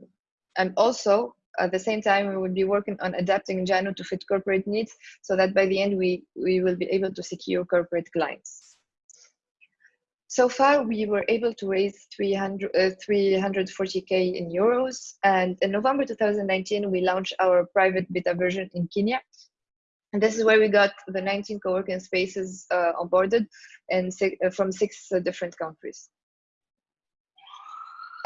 and also, at the same time, we will be working on adapting Njano to fit corporate needs so that by the end, we, we will be able to secure corporate clients. So far, we were able to raise 300, uh, 340k in euros. And in November 2019, we launched our private beta version in Kenya. And this is where we got the 19 co-working spaces uh, onboarded and six, uh, from six uh, different countries.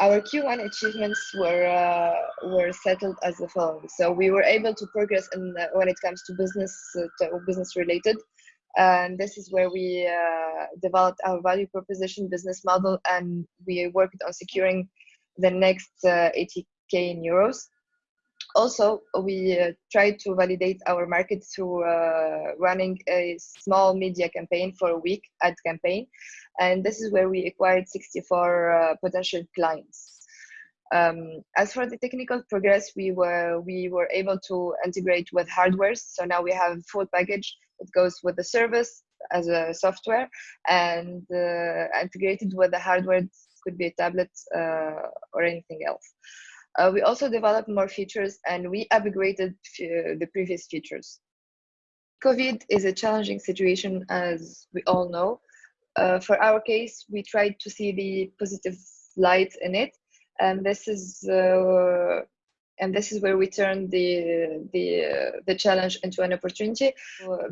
Our Q1 achievements were uh, were settled as the following. So we were able to progress in uh, when it comes to business to business related and this is where we uh, developed our value proposition business model and we worked on securing the next uh, 80k in euros also we uh, tried to validate our market through uh, running a small media campaign for a week ad campaign and this is where we acquired 64 uh, potential clients um, as for the technical progress, we were we were able to integrate with hardware. So now we have full package it goes with the service as a software and uh, integrated with the hardware could be a tablet uh, or anything else. Uh, we also developed more features and we upgraded the previous features. COVID is a challenging situation as we all know. Uh, for our case, we tried to see the positive light in it. And this is uh, and this is where we turned the the uh, the challenge into an opportunity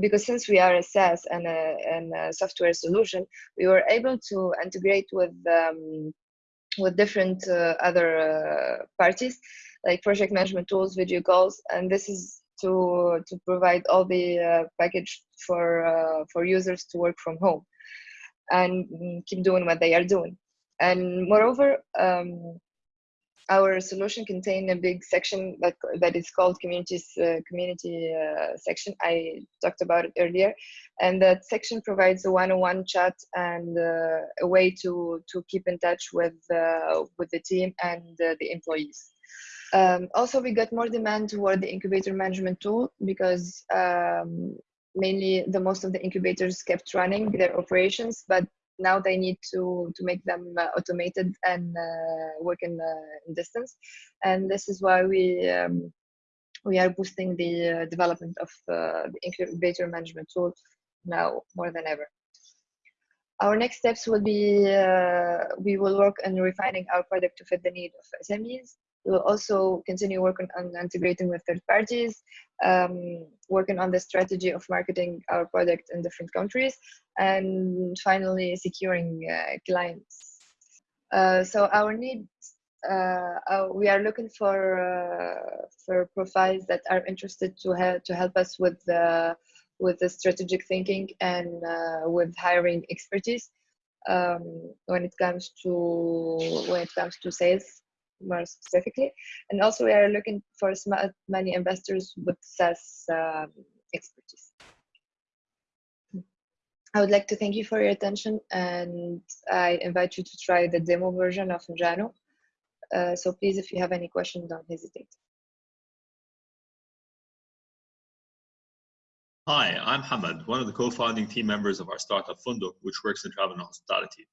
because since we are a SaaS and a, and a software solution, we were able to integrate with um, with different uh, other uh, parties like project management tools, video calls, and this is to to provide all the uh, package for for users to work from home and keep doing what they are doing. And moreover, um, our solution contain a big section that that is called communities uh, community uh, section. I talked about it earlier, and that section provides a one-on-one chat and uh, a way to to keep in touch with uh, with the team and uh, the employees. Um, also, we got more demand toward the incubator management tool because um, mainly the most of the incubators kept running their operations, but now they need to to make them uh, automated and uh, work in, uh, in, distance. And this is why we um, we are boosting the development of the incubator management tool now more than ever. Our next steps will be uh, we will work on refining our product to fit the need of SMEs we will also continue working on integrating with third parties, um, working on the strategy of marketing our product in different countries, and finally securing uh, clients. Uh, so our needs, uh, uh we are looking for uh, for profiles that are interested to help to help us with the with the strategic thinking and uh, with hiring expertise um, when it comes to when it comes to sales more specifically. And also we are looking for smart money investors with SaaS um, expertise. I would like to thank you for your attention and I invite you to try the demo version of Njano. Uh, so please, if you have any questions, don't hesitate. Hi, I'm Hamad, one of the co-founding team members of our startup Funduk, which works in travel and hospitality.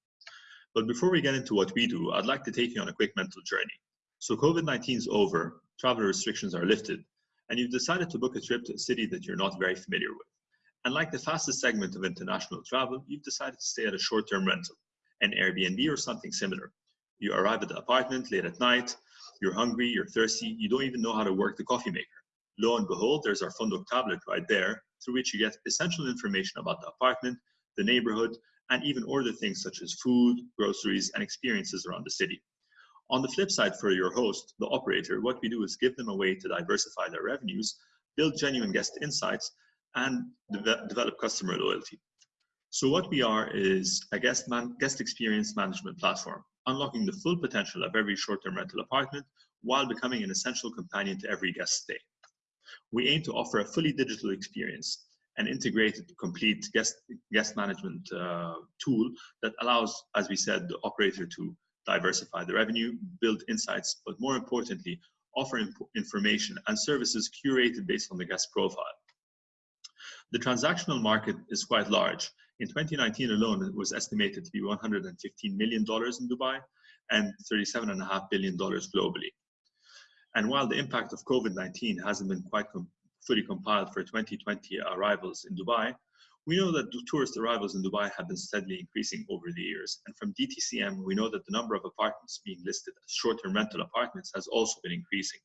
But before we get into what we do, I'd like to take you on a quick mental journey. So COVID-19 is over, travel restrictions are lifted, and you've decided to book a trip to a city that you're not very familiar with. And like the fastest segment of international travel, you've decided to stay at a short-term rental, an Airbnb or something similar. You arrive at the apartment late at night, you're hungry, you're thirsty, you don't even know how to work the coffee maker. Lo and behold, there's our Funduk tablet right there, through which you get essential information about the apartment, the neighborhood, and even order things such as food, groceries, and experiences around the city. On the flip side, for your host, the operator, what we do is give them a way to diversify their revenues, build genuine guest insights, and de develop customer loyalty. So what we are is a guest, man guest experience management platform, unlocking the full potential of every short-term rental apartment while becoming an essential companion to every guest stay. We aim to offer a fully digital experience an integrated, complete guest, guest management uh, tool that allows, as we said, the operator to diversify the revenue, build insights, but more importantly, offer information and services curated based on the guest profile. The transactional market is quite large. In 2019 alone, it was estimated to be $115 million in Dubai and $37.5 billion globally. And while the impact of COVID-19 hasn't been quite com fully compiled for 2020 arrivals in Dubai, we know that tourist arrivals in Dubai have been steadily increasing over the years. And from DTCM, we know that the number of apartments being listed as short-term rental apartments has also been increasing.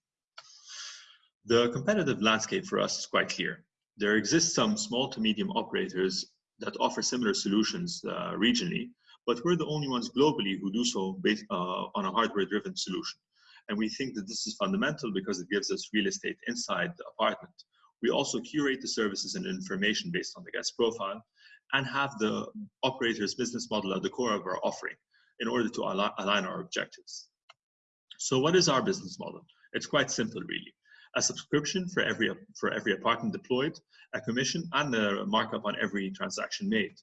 The competitive landscape for us is quite clear. There exist some small to medium operators that offer similar solutions uh, regionally, but we're the only ones globally who do so based uh, on a hardware-driven solution. And we think that this is fundamental because it gives us real estate inside the apartment we also curate the services and information based on the guest profile and have the operator's business model at the core of our offering in order to align our objectives. So what is our business model? It's quite simple, really. A subscription for every, for every apartment deployed, a commission, and a markup on every transaction made.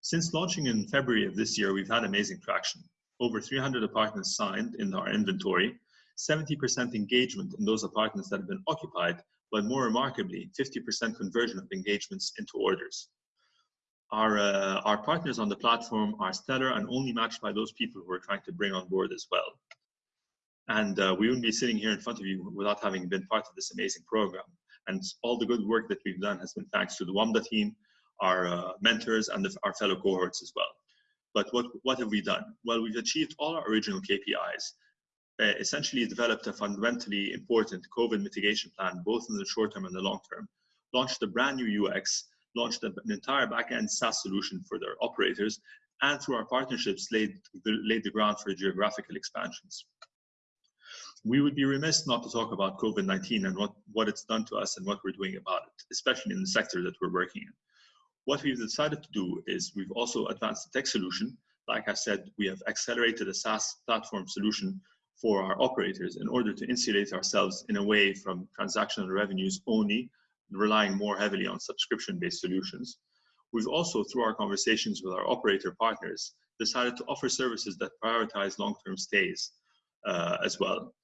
Since launching in February of this year, we've had amazing traction. Over 300 apartments signed in our inventory, 70% engagement in those apartments that have been occupied, but more remarkably, 50% conversion of engagements into orders. Our, uh, our partners on the platform are stellar and only matched by those people who are trying to bring on board as well. And uh, we wouldn't be sitting here in front of you without having been part of this amazing program. And all the good work that we've done has been thanks to the WAMDA team, our uh, mentors, and the, our fellow cohorts as well. But what, what have we done? Well, we've achieved all our original KPIs uh, essentially developed a fundamentally important COVID mitigation plan, both in the short term and the long term, launched a brand new UX, launched an entire backend SaaS solution for their operators, and through our partnerships laid the, laid the ground for geographical expansions. We would be remiss not to talk about COVID-19 and what, what it's done to us and what we're doing about it, especially in the sector that we're working in. What we've decided to do is we've also advanced the tech solution. Like I said, we have accelerated a SaaS platform solution for our operators in order to insulate ourselves in a way from transactional revenues only, relying more heavily on subscription-based solutions. We've also, through our conversations with our operator partners, decided to offer services that prioritize long-term stays uh, as well.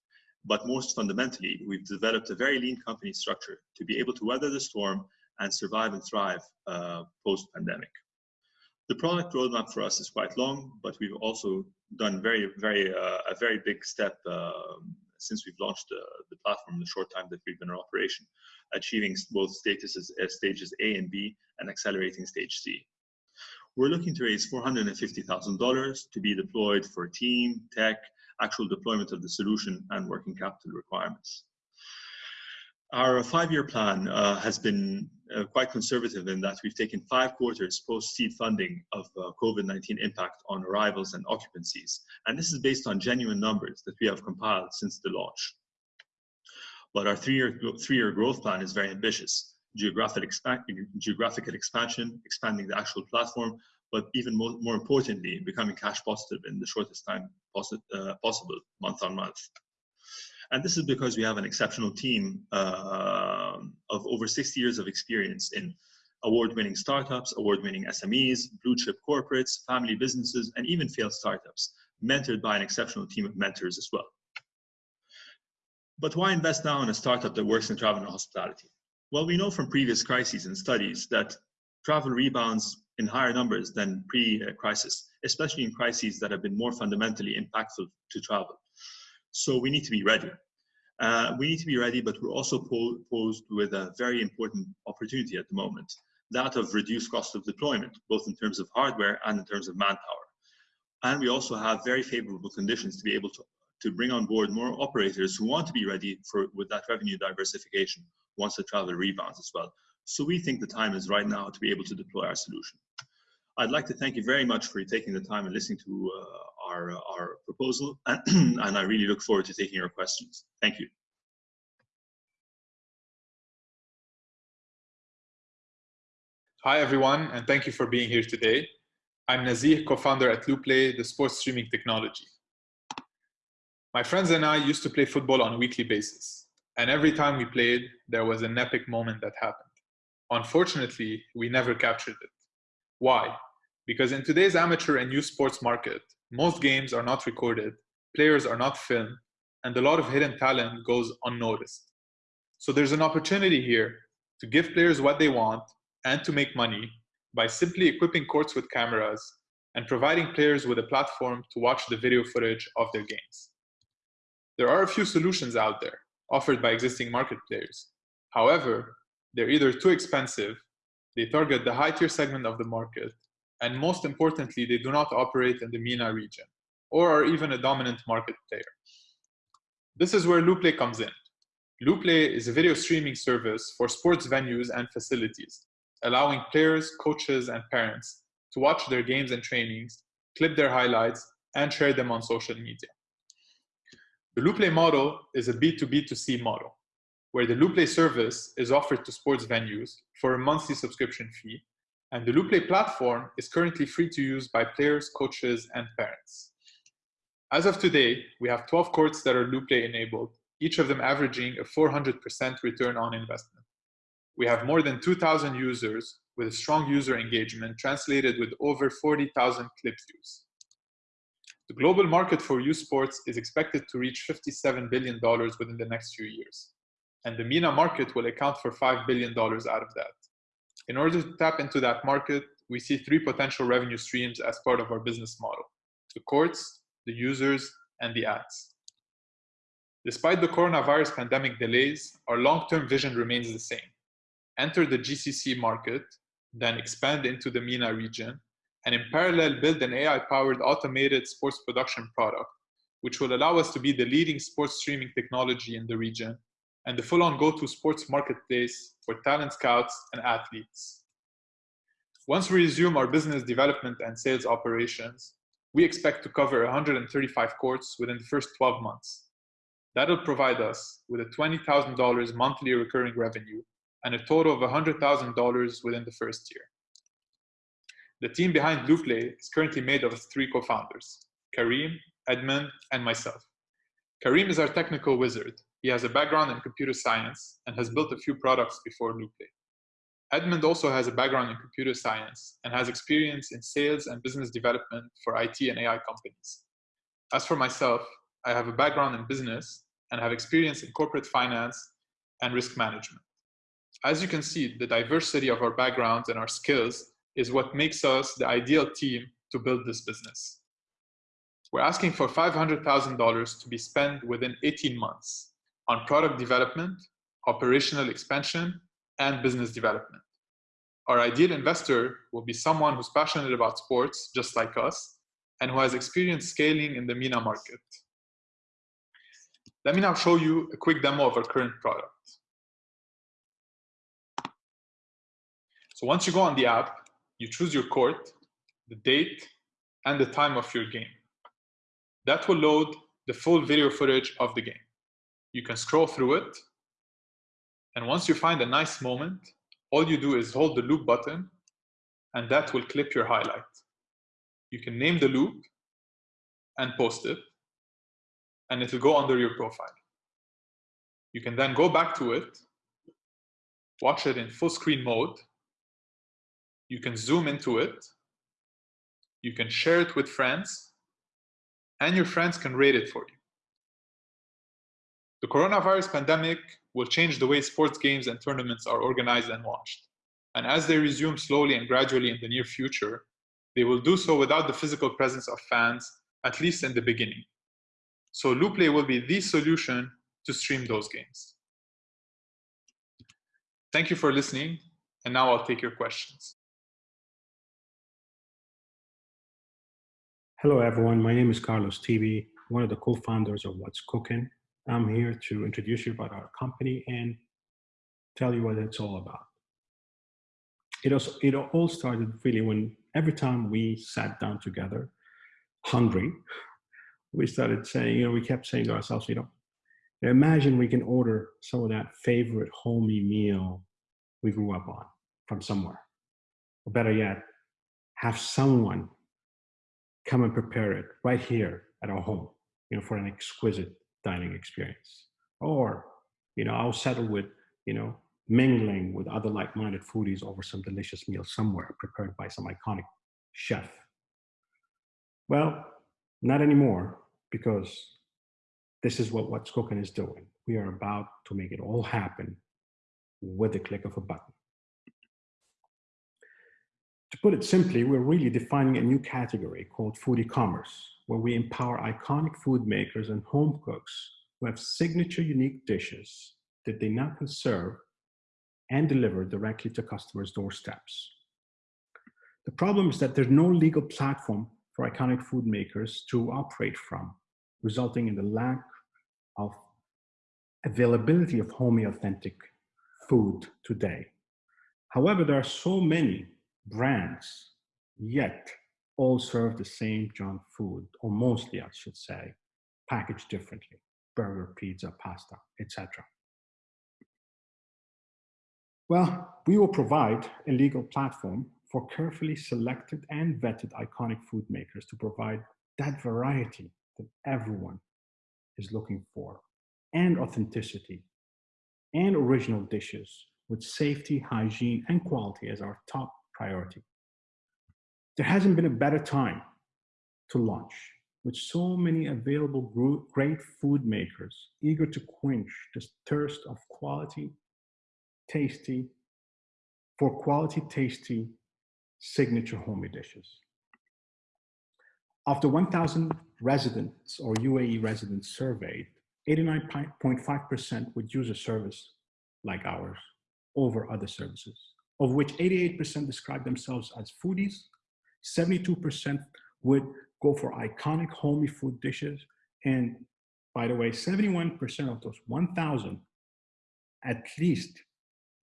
But most fundamentally, we've developed a very lean company structure to be able to weather the storm and survive and thrive uh, post-pandemic. The product roadmap for us is quite long, but we've also done very, very uh, a very big step uh, since we've launched uh, the platform in the short time that we've been in operation, achieving both as stages A and B and accelerating stage C. We're looking to raise $450,000 to be deployed for team, tech, actual deployment of the solution, and working capital requirements. Our five-year plan uh, has been uh, quite conservative in that we've taken five quarters post-seed funding of uh, COVID-19 impact on arrivals and occupancies. And this is based on genuine numbers that we have compiled since the launch. But our three-year three-year growth plan is very ambitious. Geographic geographical expansion, expanding the actual platform, but even more, more importantly, becoming cash positive in the shortest time possi uh, possible, month on month. And this is because we have an exceptional team uh, of over 60 years of experience in award-winning startups, award-winning SMEs, blue chip corporates, family businesses, and even failed startups, mentored by an exceptional team of mentors as well. But why invest now in a startup that works in travel and hospitality? Well, we know from previous crises and studies that travel rebounds in higher numbers than pre-crisis, especially in crises that have been more fundamentally impactful to travel. So we need to be ready. Uh, we need to be ready, but we're also po posed with a very important opportunity at the moment, that of reduced cost of deployment, both in terms of hardware and in terms of manpower. And we also have very favorable conditions to be able to, to bring on board more operators who want to be ready for with that revenue diversification once the travel rebounds as well. So we think the time is right now to be able to deploy our solution. I'd like to thank you very much for taking the time and listening to uh, our, our proposal, and I really look forward to taking your questions. Thank you. Hi, everyone, and thank you for being here today. I'm Nazih, co-founder at Looplay, the sports streaming technology. My friends and I used to play football on a weekly basis, and every time we played, there was an epic moment that happened. Unfortunately, we never captured it. Why? Because in today's amateur and youth sports market, most games are not recorded, players are not filmed, and a lot of hidden talent goes unnoticed. So there's an opportunity here to give players what they want and to make money by simply equipping courts with cameras and providing players with a platform to watch the video footage of their games. There are a few solutions out there offered by existing market players. However, they're either too expensive, they target the high tier segment of the market, and most importantly, they do not operate in the MENA region or are even a dominant market player. This is where Loopplay comes in. Loopplay is a video streaming service for sports venues and facilities, allowing players, coaches, and parents to watch their games and trainings, clip their highlights, and share them on social media. The Loopplay model is a B2B2C model, where the Loopplay service is offered to sports venues for a monthly subscription fee, and the Loopplay platform is currently free to use by players, coaches, and parents. As of today, we have 12 courts that are Loopplay enabled, each of them averaging a 400% return on investment. We have more than 2,000 users with a strong user engagement translated with over 40,000 clip views. The global market for youth sports is expected to reach $57 billion within the next few years. And the MENA market will account for $5 billion out of that. In order to tap into that market, we see three potential revenue streams as part of our business model the courts, the users, and the ads. Despite the coronavirus pandemic delays, our long-term vision remains the same. Enter the GCC market, then expand into the MENA region, and in parallel build an AI-powered automated sports production product, which will allow us to be the leading sports streaming technology in the region and the full-on go-to sports marketplace for talent scouts and athletes. Once we resume our business development and sales operations, we expect to cover 135 courts within the first 12 months, That'll provide us with a $20,000 monthly recurring revenue and a total of $100,000 within the first year. The team behind Loopplay is currently made of three co-founders, Kareem, Edmund, and myself. Kareem is our technical wizard. He has a background in computer science and has built a few products before Loopplay. Edmund also has a background in computer science and has experience in sales and business development for IT and AI companies. As for myself, I have a background in business and have experience in corporate finance and risk management. As you can see, the diversity of our backgrounds and our skills is what makes us the ideal team to build this business. We're asking for $500,000 to be spent within 18 months on product development, operational expansion, and business development. Our ideal investor will be someone who's passionate about sports, just like us, and who has experience scaling in the MENA market. Let me now show you a quick demo of our current product. So once you go on the app, you choose your court, the date, and the time of your game. That will load the full video footage of the game. You can scroll through it, and once you find a nice moment, all you do is hold the loop button, and that will clip your highlight. You can name the loop and post it and it will go under your profile. You can then go back to it, watch it in full screen mode. You can zoom into it. You can share it with friends, and your friends can rate it for you. The coronavirus pandemic will change the way sports games and tournaments are organized and watched. And as they resume slowly and gradually in the near future, they will do so without the physical presence of fans, at least in the beginning. So Looplay will be the solution to stream those games. Thank you for listening, and now I'll take your questions. Hello, everyone. My name is Carlos TV, one of the co-founders of What's Cooking. I'm here to introduce you about our company and tell you what it's all about. It, also, it all started really when every time we sat down together, hungry, we started saying, you know, we kept saying to ourselves, you know, imagine we can order some of that favorite homey meal we grew up on from somewhere. Or better yet, have someone come and prepare it right here at our home, you know, for an exquisite dining experience. Or, you know, I'll settle with, you know, mingling with other like-minded foodies over some delicious meal somewhere prepared by some iconic chef. Well, not anymore, because This is what What's Cooking is doing. We are about to make it all happen with the click of a button. To put it simply, we're really defining a new category called food e-commerce, where we empower iconic food makers and home cooks who have signature unique dishes that they now can serve and deliver directly to customers' doorsteps. The problem is that there's no legal platform for iconic food makers to operate from, resulting in the lack of availability of homey authentic food today. However, there are so many brands, yet all serve the same junk food, or mostly I should say, packaged differently, burger, pizza, pasta, etc. Well, we will provide a legal platform for carefully selected and vetted iconic food makers to provide that variety that everyone is looking for, and authenticity, and original dishes with safety, hygiene, and quality as our top priority. There hasn't been a better time to launch with so many available great food makers eager to quench the thirst of quality, tasty, for quality, tasty, signature homey dishes. The 1,000 residents or UAE residents surveyed, 89.5% would use a service like ours over other services of which 88% describe themselves as foodies, 72% would go for iconic homey food dishes, and by the way, 71% of those 1,000 at least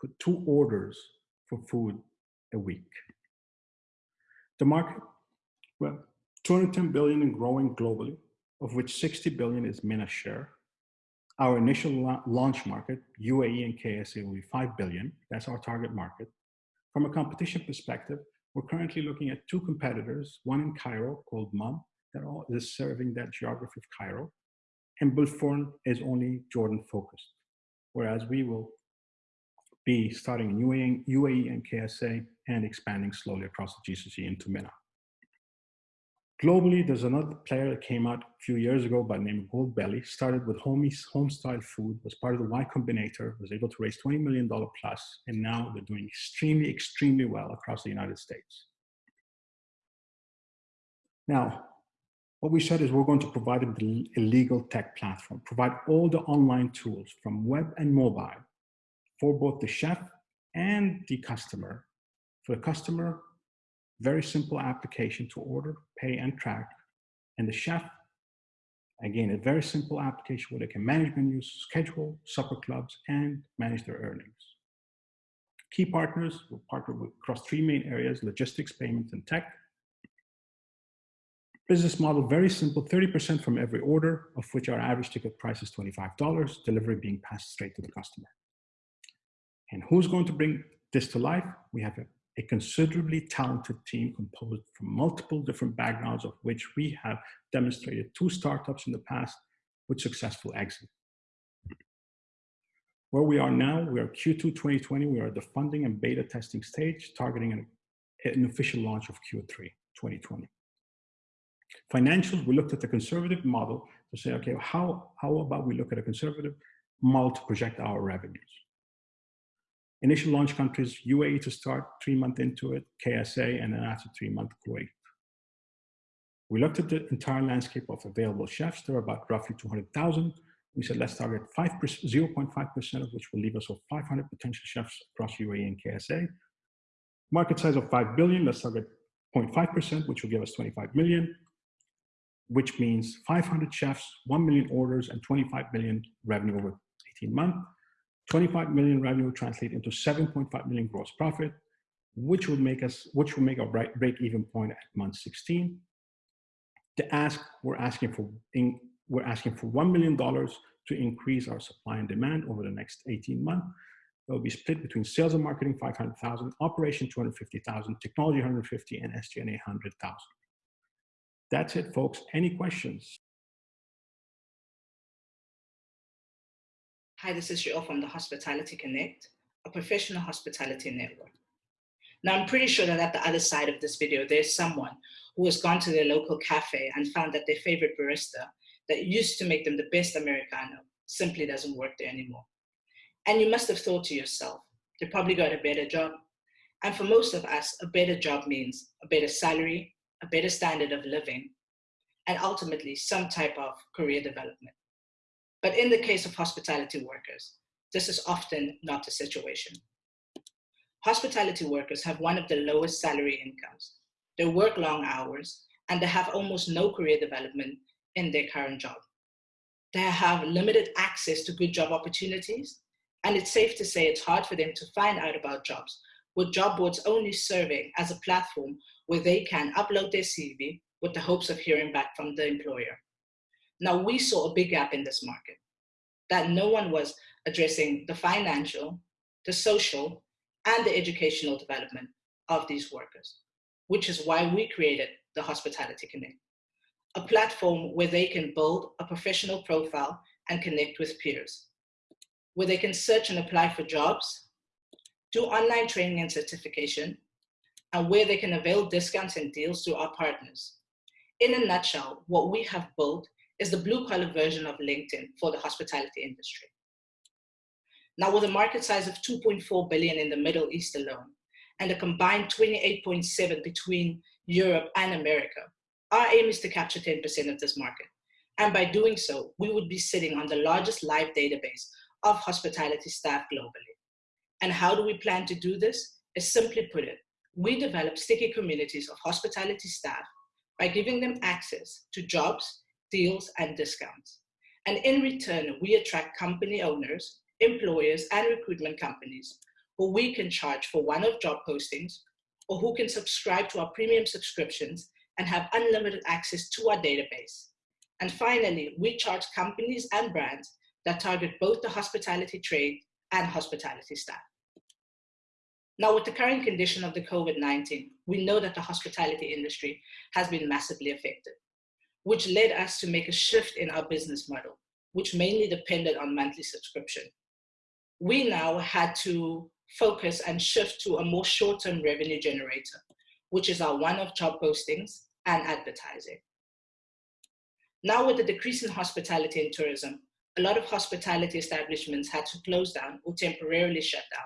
put two orders for food a week. The market, well, 210 billion and growing globally, of which 60 billion is MENA share. Our initial launch market, UAE and KSA, will be 5 billion. That's our target market. From a competition perspective, we're currently looking at two competitors, one in Cairo called Mumm, that is serving that geography of Cairo, and Bulforn is only Jordan focused, whereas we will be starting in UAE, UAE and KSA and expanding slowly across the GCC into MENA. Globally, there's another player that came out a few years ago by the name of Goldbelly, started with home, home style food, was part of the Y Combinator, was able to raise $20 million plus, and now they're doing extremely, extremely well across the United States. Now, what we said is we're going to provide them a legal tech platform, provide all the online tools from web and mobile for both the chef and the customer. For the customer, very simple application to order, pay, and track. And the chef, again, a very simple application where they can manage menus, schedule, supper clubs, and manage their earnings. Key partners will partner with across three main areas, logistics, payments, and tech. Business model, very simple, 30% from every order, of which our average ticket price is $25, delivery being passed straight to the customer. And who's going to bring this to life? We have a a considerably talented team composed from multiple different backgrounds of which we have demonstrated two startups in the past with successful exit. Where we are now, we are Q2 2020, we are at the funding and beta testing stage, targeting an, an official launch of Q3 2020. Financials, we looked at the conservative model to say, okay, how, how about we look at a conservative model to project our revenues? Initial launch countries, UAE to start, three months into it, KSA, and then after three months, Kuwait. We looked at the entire landscape of available chefs. There are about roughly 200,000. We said, let's target 0.5% of which will leave us with 500 potential chefs across UAE and KSA. Market size of 5 billion, let's target 0.5%, which will give us 25 million, which means 500 chefs, 1 million orders, and 25 million revenue over 18 months. 25 million revenue translate into 7.5 million gross profit, which would make us, which would make our break-even point at month 16. To ask, we're asking for, in, we're asking for $1 million to increase our supply and demand over the next 18 months. It will be split between sales and marketing 500,000, operation 250,000, technology 150, and SG&A 100,000. That's it, folks. Any questions? Hi, this is Joel from the Hospitality Connect, a professional hospitality network. Now, I'm pretty sure that at the other side of this video, there's someone who has gone to their local cafe and found that their favorite barista that used to make them the best Americano simply doesn't work there anymore. And you must have thought to yourself, they probably got a better job. And for most of us, a better job means a better salary, a better standard of living, and ultimately some type of career development. But in the case of hospitality workers, this is often not the situation. Hospitality workers have one of the lowest salary incomes. They work long hours and they have almost no career development in their current job. They have limited access to good job opportunities, and it's safe to say it's hard for them to find out about jobs, with job boards only serving as a platform where they can upload their CV with the hopes of hearing back from the employer. Now, we saw a big gap in this market, that no one was addressing the financial, the social, and the educational development of these workers, which is why we created the Hospitality Connect, a platform where they can build a professional profile and connect with peers, where they can search and apply for jobs, do online training and certification, and where they can avail discounts and deals through our partners. In a nutshell, what we have built is the blue collar version of LinkedIn for the hospitality industry. Now with a market size of 2.4 billion in the Middle East alone, and a combined 28.7 between Europe and America, our aim is to capture 10% of this market. And by doing so, we would be sitting on the largest live database of hospitality staff globally. And how do we plan to do this? Is simply put it, we develop sticky communities of hospitality staff by giving them access to jobs, deals, and discounts. And in return, we attract company owners employers and recruitment companies who we can charge for one-off job postings or who can subscribe to our premium subscriptions and have unlimited access to our database. And finally, we charge companies and brands that target both the hospitality trade and hospitality staff. Now, with the current condition of the COVID-19, we know that the hospitality industry has been massively affected, which led us to make a shift in our business model, which mainly depended on monthly subscription we now had to focus and shift to a more short-term revenue generator, which is our one-off job postings and advertising. Now with the decrease in hospitality and tourism, a lot of hospitality establishments had to close down or temporarily shut down.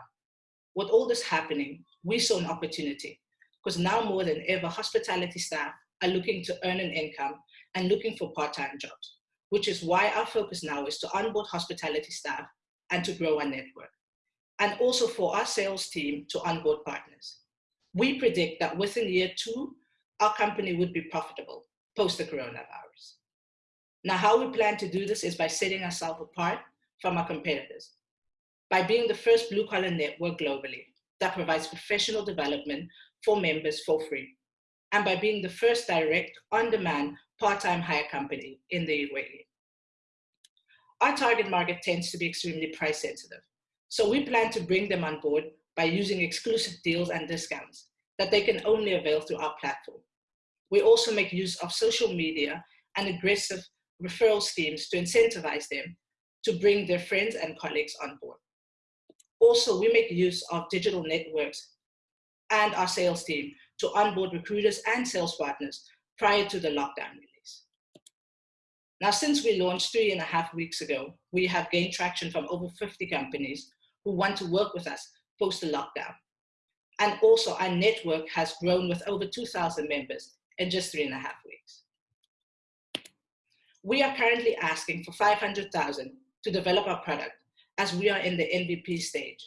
With all this happening, we saw an opportunity because now more than ever, hospitality staff are looking to earn an income and looking for part-time jobs, which is why our focus now is to onboard hospitality staff and to grow our network. And also for our sales team to onboard partners. We predict that within year two, our company would be profitable post the coronavirus. Now, how we plan to do this is by setting ourselves apart from our competitors, by being the first blue collar network globally that provides professional development for members for free, and by being the first direct on-demand part-time hire company in the UAE our target market tends to be extremely price sensitive. So we plan to bring them on board by using exclusive deals and discounts that they can only avail through our platform. We also make use of social media and aggressive referral schemes to incentivize them to bring their friends and colleagues on board. Also, we make use of digital networks and our sales team to onboard recruiters and sales partners prior to the lockdown release. now, since we launched three and a half weeks ago, we have gained traction from over 50 companies who want to work with us post the lockdown. And also our network has grown with over 2,000 members in just three and a half weeks. We are currently asking for 500,000 to develop our product as we are in the MVP stage.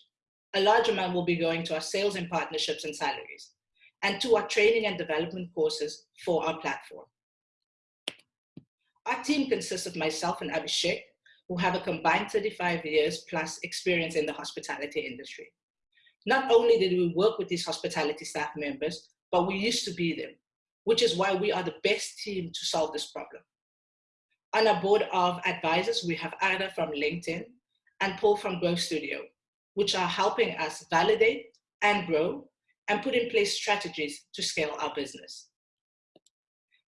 A large amount will be going to our sales and partnerships and salaries and to our training and development courses for our platform. Our team consists of myself and Abhishek, who have a combined 35 years plus experience in the hospitality industry. Not only did we work with these hospitality staff members, but we used to be them, which is why we are the best team to solve this problem. On our board of advisors, we have Ada from LinkedIn and Paul from Growth Studio, which are helping us validate and grow and put in place strategies to scale our business.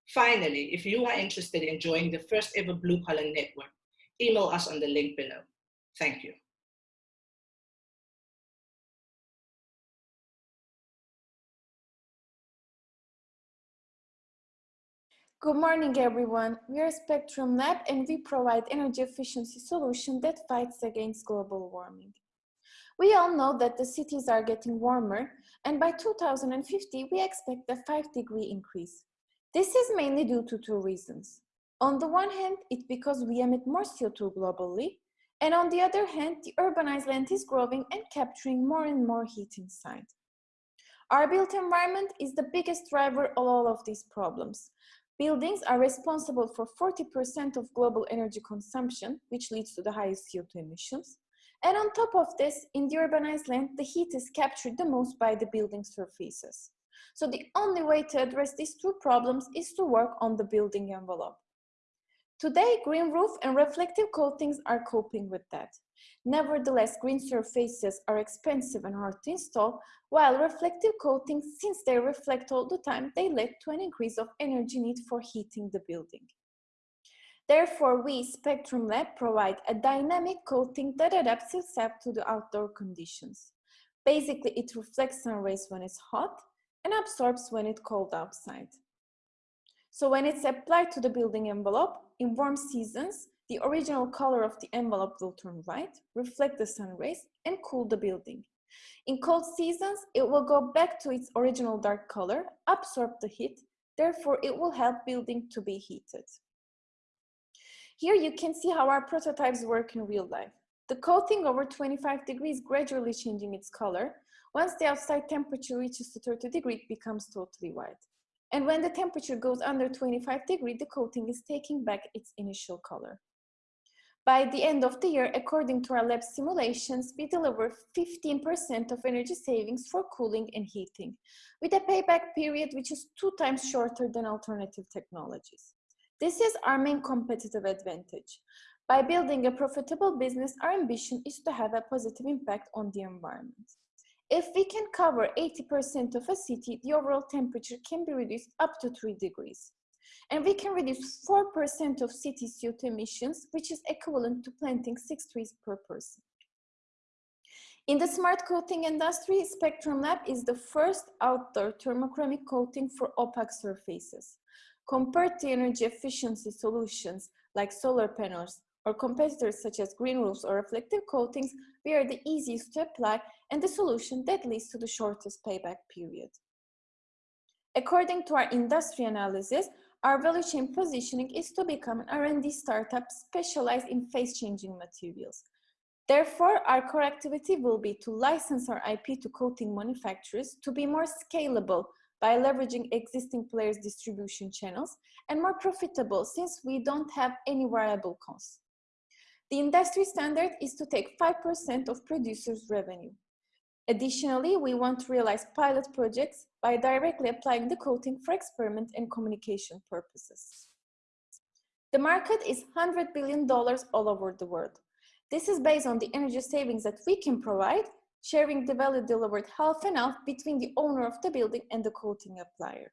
Finally, if you are interested in joining the first ever Blue Collar Network, email us on the link below. Thank you. Good morning, everyone. We are Spectrum Lab and we provide energy efficiency solution that fights against global warming. We all know that the cities are getting warmer and by 2050 we expect a 5 degree increase. This is mainly due to two reasons. On the one hand, it's because we emit more CO2 globally, and on the other hand, the urbanized land is growing and capturing more and more heat inside. Our built environment is the biggest driver of all of these problems. Buildings are responsible for 40% of global energy consumption, which leads to the highest CO2 emissions. And on top of this, in the urbanized land, the heat is captured the most by the building surfaces. So the only way to address these two problems is to work on the building envelope. Today, green roof and reflective coatings are coping with that. Nevertheless, green surfaces are expensive and hard to install, while reflective coatings, since they reflect all the time, they lead to an increase of energy need for heating the building. Therefore, we, Spectrum Lab, provide a dynamic coating that adapts itself to the outdoor conditions. Basically, it reflects sun rays when it's hot and absorbs when it's cold outside. So when it's applied to the building envelope, in warm seasons, the original color of the envelope will turn white, reflect the sun rays, and cool the building. In cold seasons, it will go back to its original dark color, absorb the heat, therefore it will help building to be heated. Here you can see how our prototypes work in real life. The coating over 25 degrees gradually changing its color. Once the outside temperature reaches to 30 degrees, it becomes totally white. And when the temperature goes under 25 degrees, the coating is taking back its initial color. By the end of the year, according to our lab simulations, we deliver 15% of energy savings for cooling and heating, with a payback period which is two times shorter than alternative technologies. This is our main competitive advantage. By building a profitable business, our ambition is to have a positive impact on the environment. If we can cover 80% of a city, the overall temperature can be reduced up to 3 degrees. And we can reduce 4% of city CO2 emissions, which is equivalent to planting six trees per person. In the smart coating industry, Spectrum Lab is the first outdoor thermochromic coating for opaque surfaces. Compared to energy efficiency solutions like solar panels or competitors such as green roofs or reflective coatings, we are the easiest to apply and the solution that leads to the shortest payback period. According to our industry analysis, our value chain positioning is to become an R&D startup specialized in phase-changing materials. Therefore, our core activity will be to license our IP to coating manufacturers to be more scalable by leveraging existing players' distribution channels and more profitable since we don't have any variable costs. The industry standard is to take 5% of producers' revenue. Additionally, we want to realize pilot projects by directly applying the coating for experiment and communication purposes. The market is $100 billion all over the world. This is based on the energy savings that we can provide, sharing the value delivered half and half between the owner of the building and the coating applier.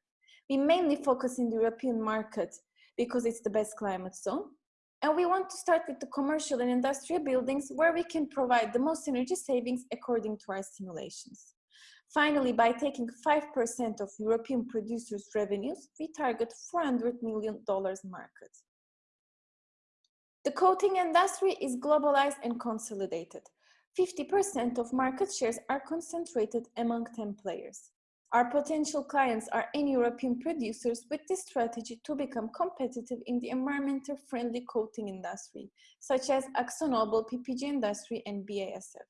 We mainly focus in the European market because it's the best climate zone, and we want to start with the commercial and industrial buildings where we can provide the most energy savings according to our simulations. Finally, by taking 5% of European producers' revenues, we target $400 million market. The coating industry is globalized and consolidated. 50% of market shares are concentrated among 10 players. Our potential clients are any European producers with this strategy to become competitive in the environmental friendly coating industry, such as AkzoNobel, PPG Industry, and BASF.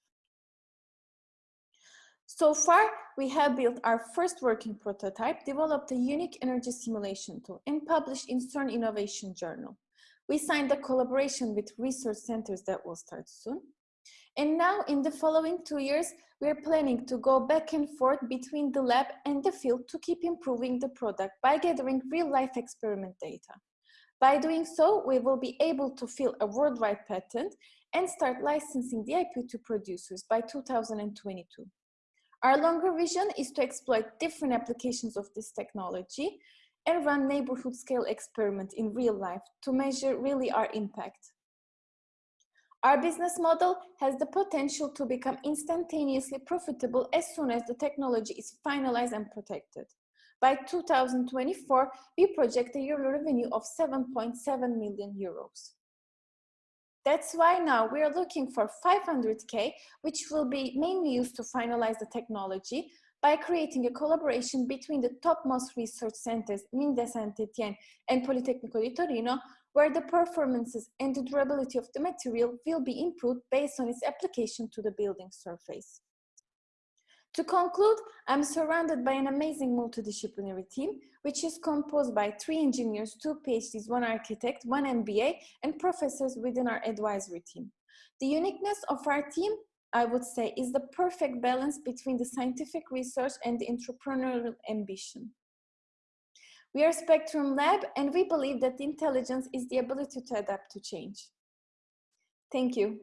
So far, we have built our first working prototype, developed a unique energy simulation tool, and published in CERN Innovation Journal. We signed a collaboration with research centers that will start soon. And now in the following two years, we're planning to go back and forth between the lab and the field to keep improving the product by gathering real-life experiment data. By doing so, we will be able to fill a worldwide patent and start licensing the IP to producers by 2022. Our longer vision is to exploit different applications of this technology and run neighborhood scale experiment in real life to measure really our impact. Our business model has the potential to become instantaneously profitable as soon as the technology is finalized and protected. By 2024, we project a yearly revenue of 7.7 million euros. That's why now we're looking for 500K, which will be mainly used to finalize the technology by creating a collaboration between the topmost research centers, Mines de Saint-Étienne and Politecnico di Torino, where the performances and the durability of the material will be improved based on its application to the building surface. To conclude, I'm surrounded by an amazing multidisciplinary team, which is composed by three engineers, two PhDs, one architect, one MBA, and professors within our advisory team. The uniqueness of our team, I would say, is the perfect balance between the scientific research and the entrepreneurial ambition. We are Spectrum Lab, and we believe that intelligence is the ability to adapt to change. Thank you.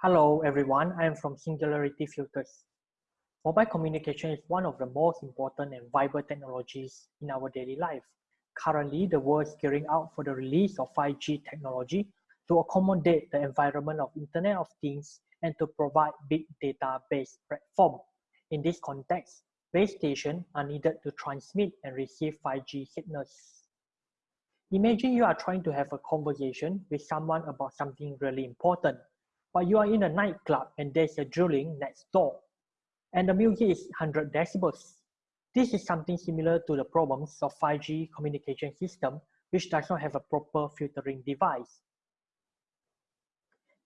Hello everyone, I am from Singularity Filters. Mobile communication is one of the most important and vital technologies in our daily life. Currently, the world is gearing out for the release of 5G technology to accommodate the environment of Internet of Things and to provide big data-based platform. In this context, base stations are needed to transmit and receive 5G signals. Imagine you are trying to have a conversation with someone about something really important but you are in a nightclub and there's a drilling next door and the music is 100 decibels. This is something similar to the problems of 5G communication system which does not have a proper filtering device.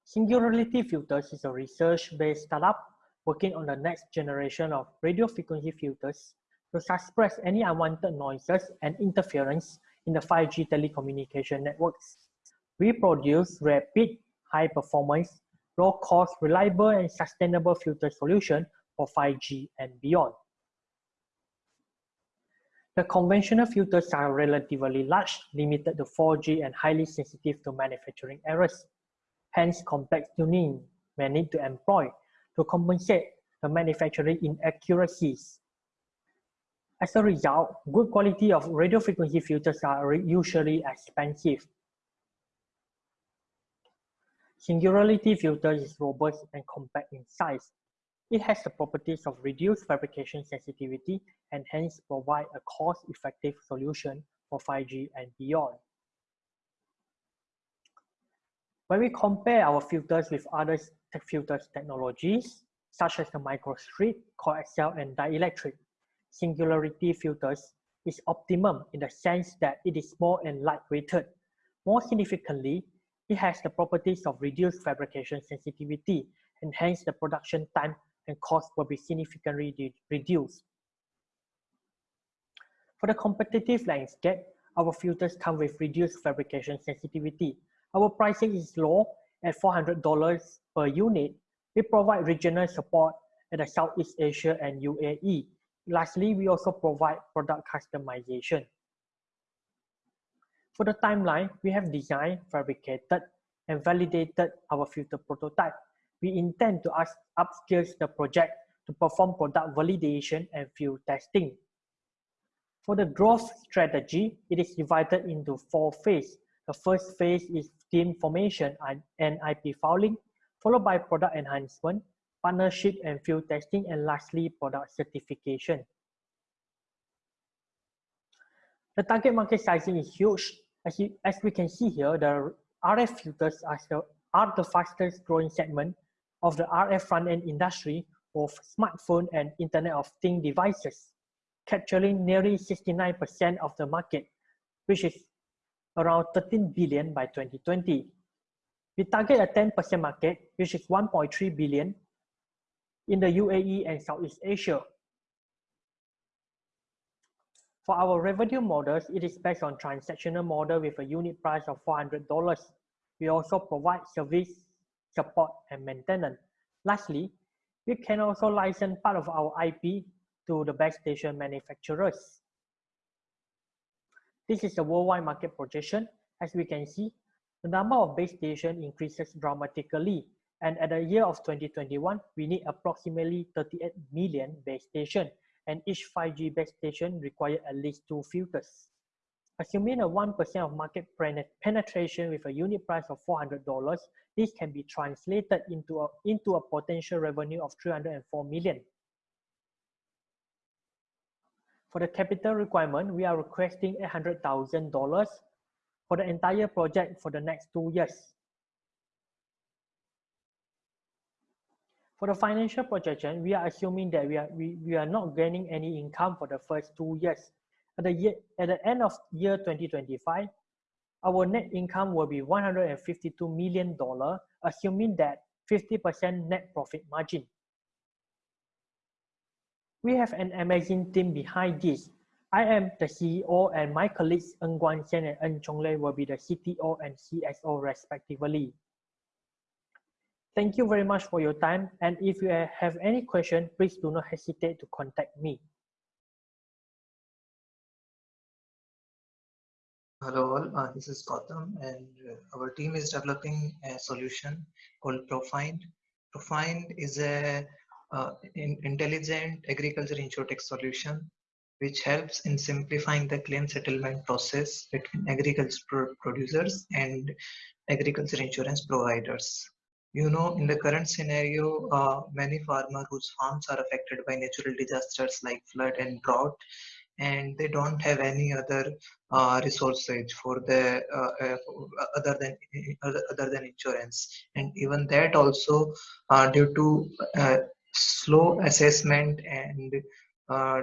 Singularity Filters is a research-based startup working on the next generation of radio frequency filters to suppress any unwanted noises and interference in the 5G telecommunication networks. We produce rapid, high performance, low cost, reliable, and sustainable filter solution for 5G and beyond. The conventional filters are relatively large, limited to 4G and highly sensitive to manufacturing errors. Hence, complex tuning may need to employ to compensate the manufacturing inaccuracies. As a result, good quality of radio frequency filters are usually expensive. Singularity filter is robust and compact in size. It has the properties of reduced fabrication sensitivity and hence provide a cost-effective solution for 5G and beyond. When we compare our filters with other filters technologies, such as the microstrip, coaxial, and dielectric, singularity filters is optimum in the sense that it is small and lightweighted. More significantly, it has the properties of reduced fabrication sensitivity, and hence the production time and cost will be significantly reduced. For the competitive landscape, our filters come with reduced fabrication sensitivity. Our pricing is low at $400 per unit. We provide regional support in the Southeast Asia and UAE. Lastly, we also provide product customization. For the timeline, we have designed, fabricated, and validated our filter prototype. We intend to upscale the project to perform product validation and field testing. For the growth strategy, it is divided into four phases. The first phase is team formation and IP filing, followed by product enhancement, partnership and field testing, and lastly, product certification. The target market sizing is huge. As, you, as we can see here, the RF filters are the, are the fastest growing segment of the RF front-end industry of smartphone and Internet of Things devices, capturing nearly 69% of the market, which is around 13 billion by 2020. We target a 10% market, which is 1.3 billion in the UAE and Southeast Asia. For our revenue models, it is based on transactional model with a unit price of $400. We also provide service, support, and maintenance. Lastly, we can also license part of our IP to the base station manufacturers. This is a worldwide market projection. As we can see, the number of base stations increases dramatically. And at the year of 2021, we need approximately 38 million base stations and each 5G base station requires at least two filters. Assuming a 1% of market penetration with a unit price of $400, this can be translated into a, into a potential revenue of 304 million. For the capital requirement, we are requesting $800,000 for the entire project for the next two years. For the financial projection, we are assuming that we are, we, we are not gaining any income for the first two years. At the, year, at the end of year 2025, our net income will be $152 million, assuming that 50% net profit margin. We have an amazing team behind this. I am the CEO and my colleagues Ng Xian and Ng Chong Lei will be the CTO and CSO respectively. Thank you very much for your time. And if you have any question, please do not hesitate to contact me. Hello all, uh, this is Gautam and uh, our team is developing a solution called Profind. Profind is a uh, in intelligent agriculture insurtech solution which helps in simplifying the claim settlement process between agriculture producers and agriculture insurance providers. You know, in the current scenario, uh, many farmers whose farms are affected by natural disasters like flood and drought, and they don't have any other uh, resources for the uh, uh, other than other, than insurance, and even that also uh, due to slow assessment and uh,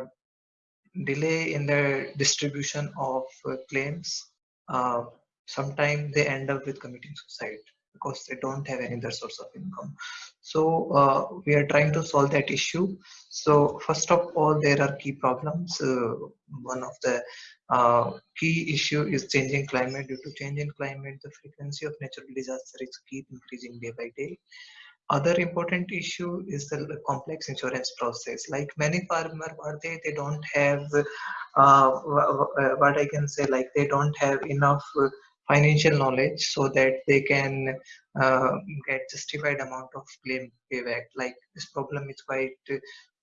delay in the distribution of uh, claims, uh, sometimes they end up with committing suicide because they don't have any other source of income. So uh, we are trying to solve that issue. So first of all, there are key problems. Uh, one of the uh, key issue is changing climate. Due to change in climate, the frequency of natural disaster is keep increasing day by day other important issue is the complex insurance process. Like many farmer what they they don't have uh, what i can say like they don't have enough financial knowledge so that they can uh, get justified amount of claim payback. Like this problem is quite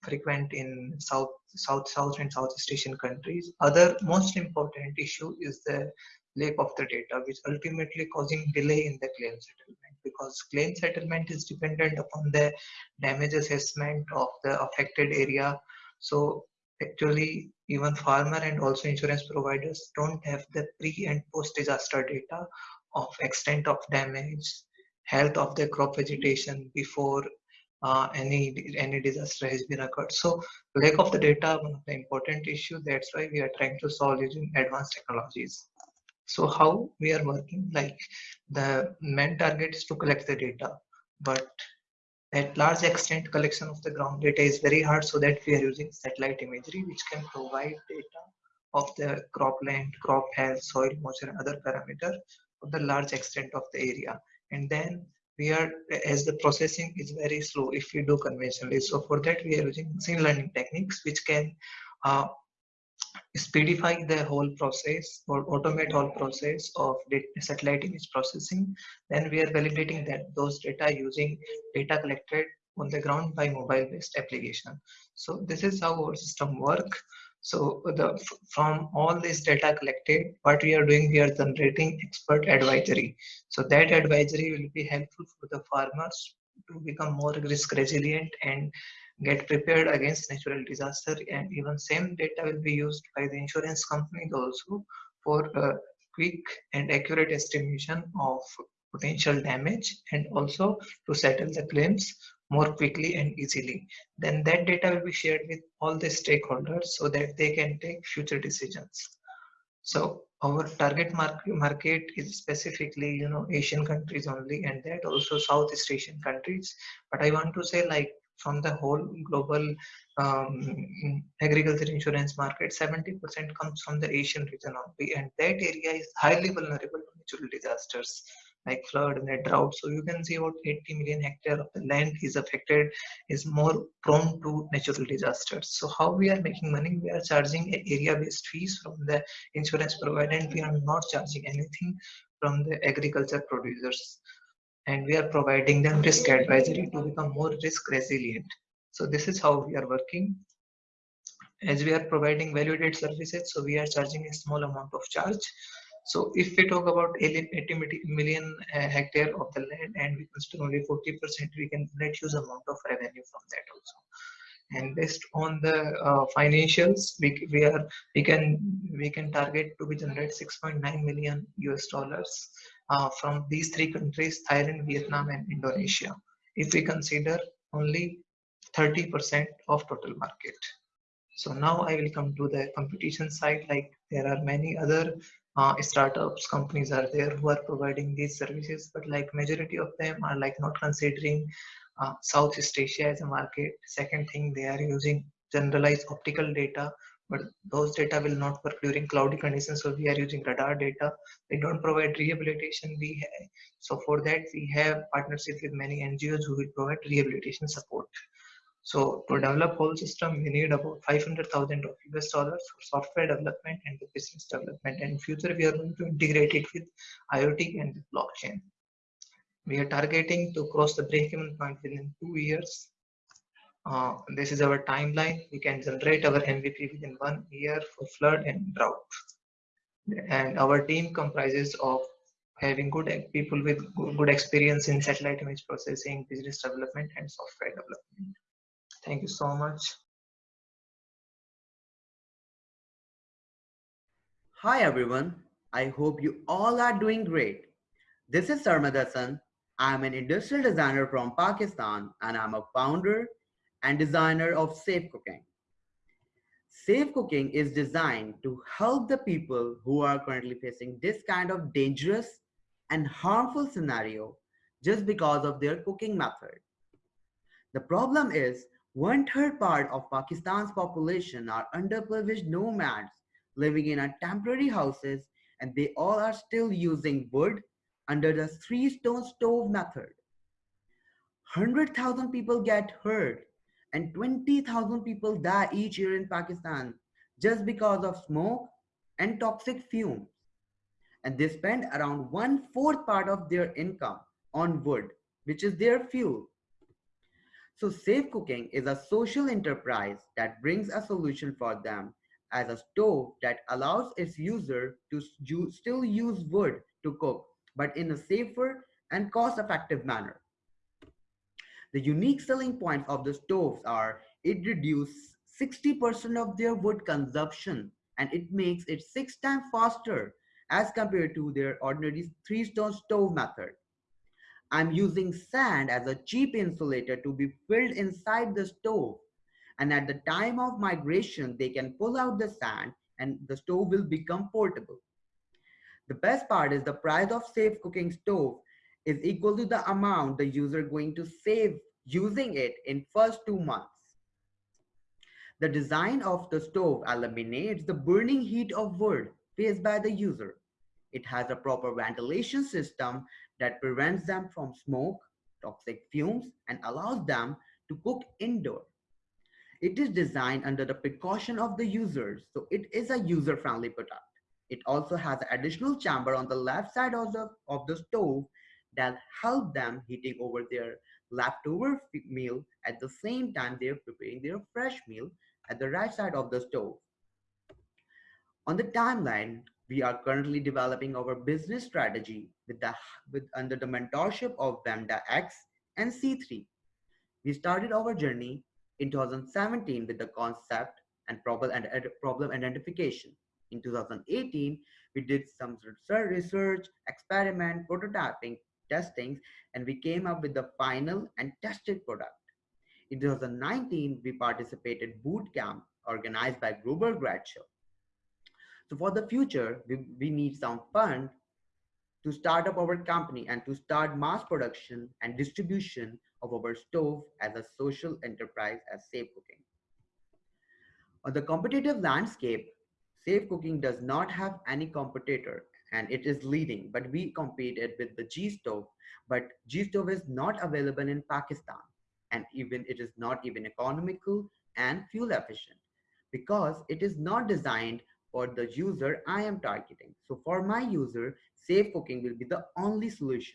frequent in south south south and southeast asian countries. Other most important issue is the lack of the data which ultimately causing delay in the claim settlement because claim settlement is dependent upon the damage assessment of the affected area. So actually even farmer and also insurance providers don't have the pre and post disaster data of extent of damage, health of the crop vegetation before uh, any any disaster has been occurred. So lack of the data one of the important issue. That's why we are trying to solve using advanced technologies. So how we are working like the main target is to collect the data, but at large extent collection of the ground data is very hard so that we are using satellite imagery which can provide data of the cropland, crop health, soil moisture and other parameter of the large extent of the area. And then we are as the processing is very slow if we do conventionally. So for that we are using machine learning techniques which can uh, speedify the whole process or automate whole process of satellite image processing. Then we are validating that those data using data collected on the ground by mobile based application. So this is how our system work. So the from all this data collected what we are doing we are generating expert advisory. So that advisory will be helpful for the farmers to become more risk resilient and get prepared against natural disaster and even same data will be used by the insurance companies also for a quick and accurate estimation of potential damage and also to settle the claims more quickly and easily. Then that data will be shared with all the stakeholders so that they can take future decisions. So our target market, market is specifically you know asian countries only and that also southeast asian countries. But i want to say like from the whole global um, agriculture insurance market, 70% comes from the Asian region only, and that area is highly vulnerable to natural disasters like flood and drought. So you can see about 80 million hectare of the land is affected, is more prone to natural disasters. So how we are making money? We are charging area-based fees from the insurance provider, and we are not charging anything from the agriculture producers and we are providing them risk advisory to become more risk resilient. So this is how we are working. as we are providing value-added services, so we are charging a small amount of charge. So if we talk about 80 million uh, hectare of the land and we consider only 40%, we can generate huge amount of revenue from that also. And based on the uh, financials, we, we are we can we can target to be generate 6.9 million US dollars uh, from these three countries: Thailand, Vietnam, and Indonesia. If we consider only 30% of total market. So now I will come to the competition side. Like there are many other uh, startups companies are there who are providing these services, but like majority of them are like not considering uh, Southeast Asia as a market. Second thing, they are using generalized optical data, but those data will not work during cloudy conditions. So we are using radar data. They don't provide rehabilitation. We have, so for that we have partnership with many NGOs who will provide rehabilitation support. So to develop whole system, we need about 500,000 of US dollars for software development and the business development. And future, we are going to integrate it with IoT and blockchain. We are targeting to cross the break-even point within two years. Uh, this is our timeline. We can generate our MVP within one year for flood and drought. And our team comprises of having good people with good experience in satellite image processing, business development, and software development. Thank you so much. Hi everyone. I hope you all are doing great. This is Sarmad Hassan. I'm an industrial designer from Pakistan and I'm a founder and designer of Safe Cooking. Safe Cooking is designed to help the people who are currently facing this kind of dangerous and harmful scenario just because of their cooking method. The problem is one third part of Pakistan's population are underprivileged nomads living in temporary houses and they all are still using wood under the three stone stove method. 100,000 people get hurt and 20,000 people die each year in Pakistan just because of smoke and toxic fumes. And they spend around one fourth part of their income on wood, which is their fuel. So Safe Cooking is a social enterprise that brings a solution for them as a stove that allows its user to still use wood to cook, but in a safer and cost-effective manner. The unique selling points of the stoves are it reduces 60% of their wood consumption and it makes it six times faster as compared to their ordinary three-stone stove method. I'm using sand as a cheap insulator to be filled inside the stove. And at the time of migration, they can pull out the sand and the stove will become portable. The best part is the price of safe cooking stove is equal to the amount the user going to save using it in first two months. The design of the stove eliminates the burning heat of wood faced by the user. It has a proper ventilation system that prevents them from smoke, toxic fumes, and allows them to cook indoor. It is designed under the precaution of the users, so it is a user-friendly product. It also has an additional chamber on the left side of the, of the stove that help them heating over their leftover meal at the same time they're preparing their fresh meal at the right side of the stove. On the timeline, we are currently developing our business strategy with the with under the mentorship of Wamda-X and C3. We started our journey in 2017 with the concept and problem and problem identification. In 2018, we did some research, experiment, prototyping, testings, and we came up with the final and tested product. In 2019, we participated boot camp organized by Global Grad Show. So for the future, we, we need some fund to start up our company and to start mass production and distribution of our stove as a social enterprise as Safe Cooking. On the competitive landscape, Safe Cooking does not have any competitor and it is leading, but we competed with the G stove, but G stove is not available in Pakistan and even it is not even economical and fuel efficient because it is not designed for the user I am targeting. So for my user, safe cooking will be the only solution.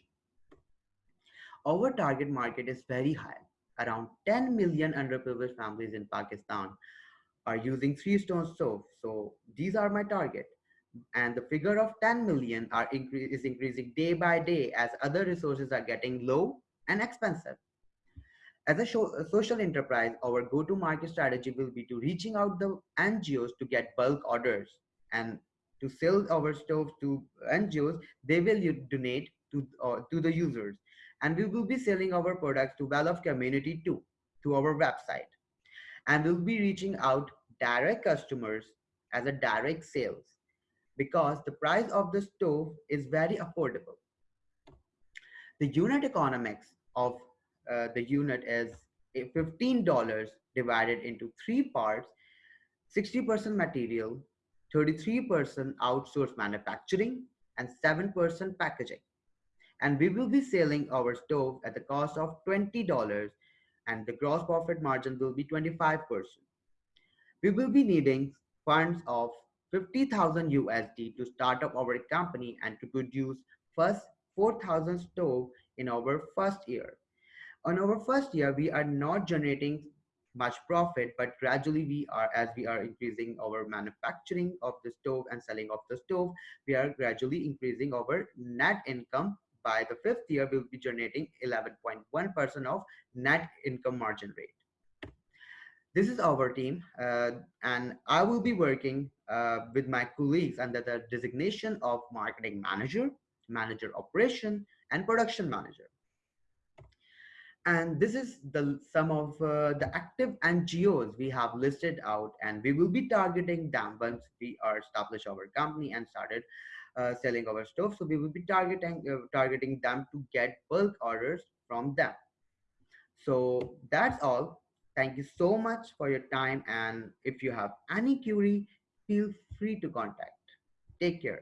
Our target market is very high. Around 10 million underprivileged families in Pakistan are using three stone stove. So these are my target. And the figure of 10 million are incre is increasing day by day as other resources are getting low and expensive. As a, a social enterprise, our go-to-market strategy will be to reaching out the NGOs to get bulk orders and to sell our stoves to NGOs, they will donate to, uh, to the users. And we will be selling our products to well-off community too, to our website. And we'll be reaching out direct customers as a direct sales because the price of the stove is very affordable. The unit economics of uh, the unit is $15 divided into three parts, 60% material, 33% outsourced manufacturing, and 7% packaging. And we will be selling our stove at the cost of $20 and the gross profit margin will be 25%. We will be needing funds of 50,000 USD to start up our company and to produce first 4,000 stove in our first year. On our first year, we are not generating much profit, but gradually we are, as we are increasing our manufacturing of the stove and selling of the stove, we are gradually increasing our net income. By the fifth year, we'll be generating 11.1% of net income margin rate. This is our team, uh, and I will be working uh, with my colleagues under the designation of marketing manager, manager operation, and production manager. And this is the some of uh, the active NGOs we have listed out, and we will be targeting them once we are established our company and started uh, selling our stuff. So we will be targeting uh, targeting them to get bulk orders from them. So that's all. Thank you so much for your time. And if you have any query, feel free to contact. Take care.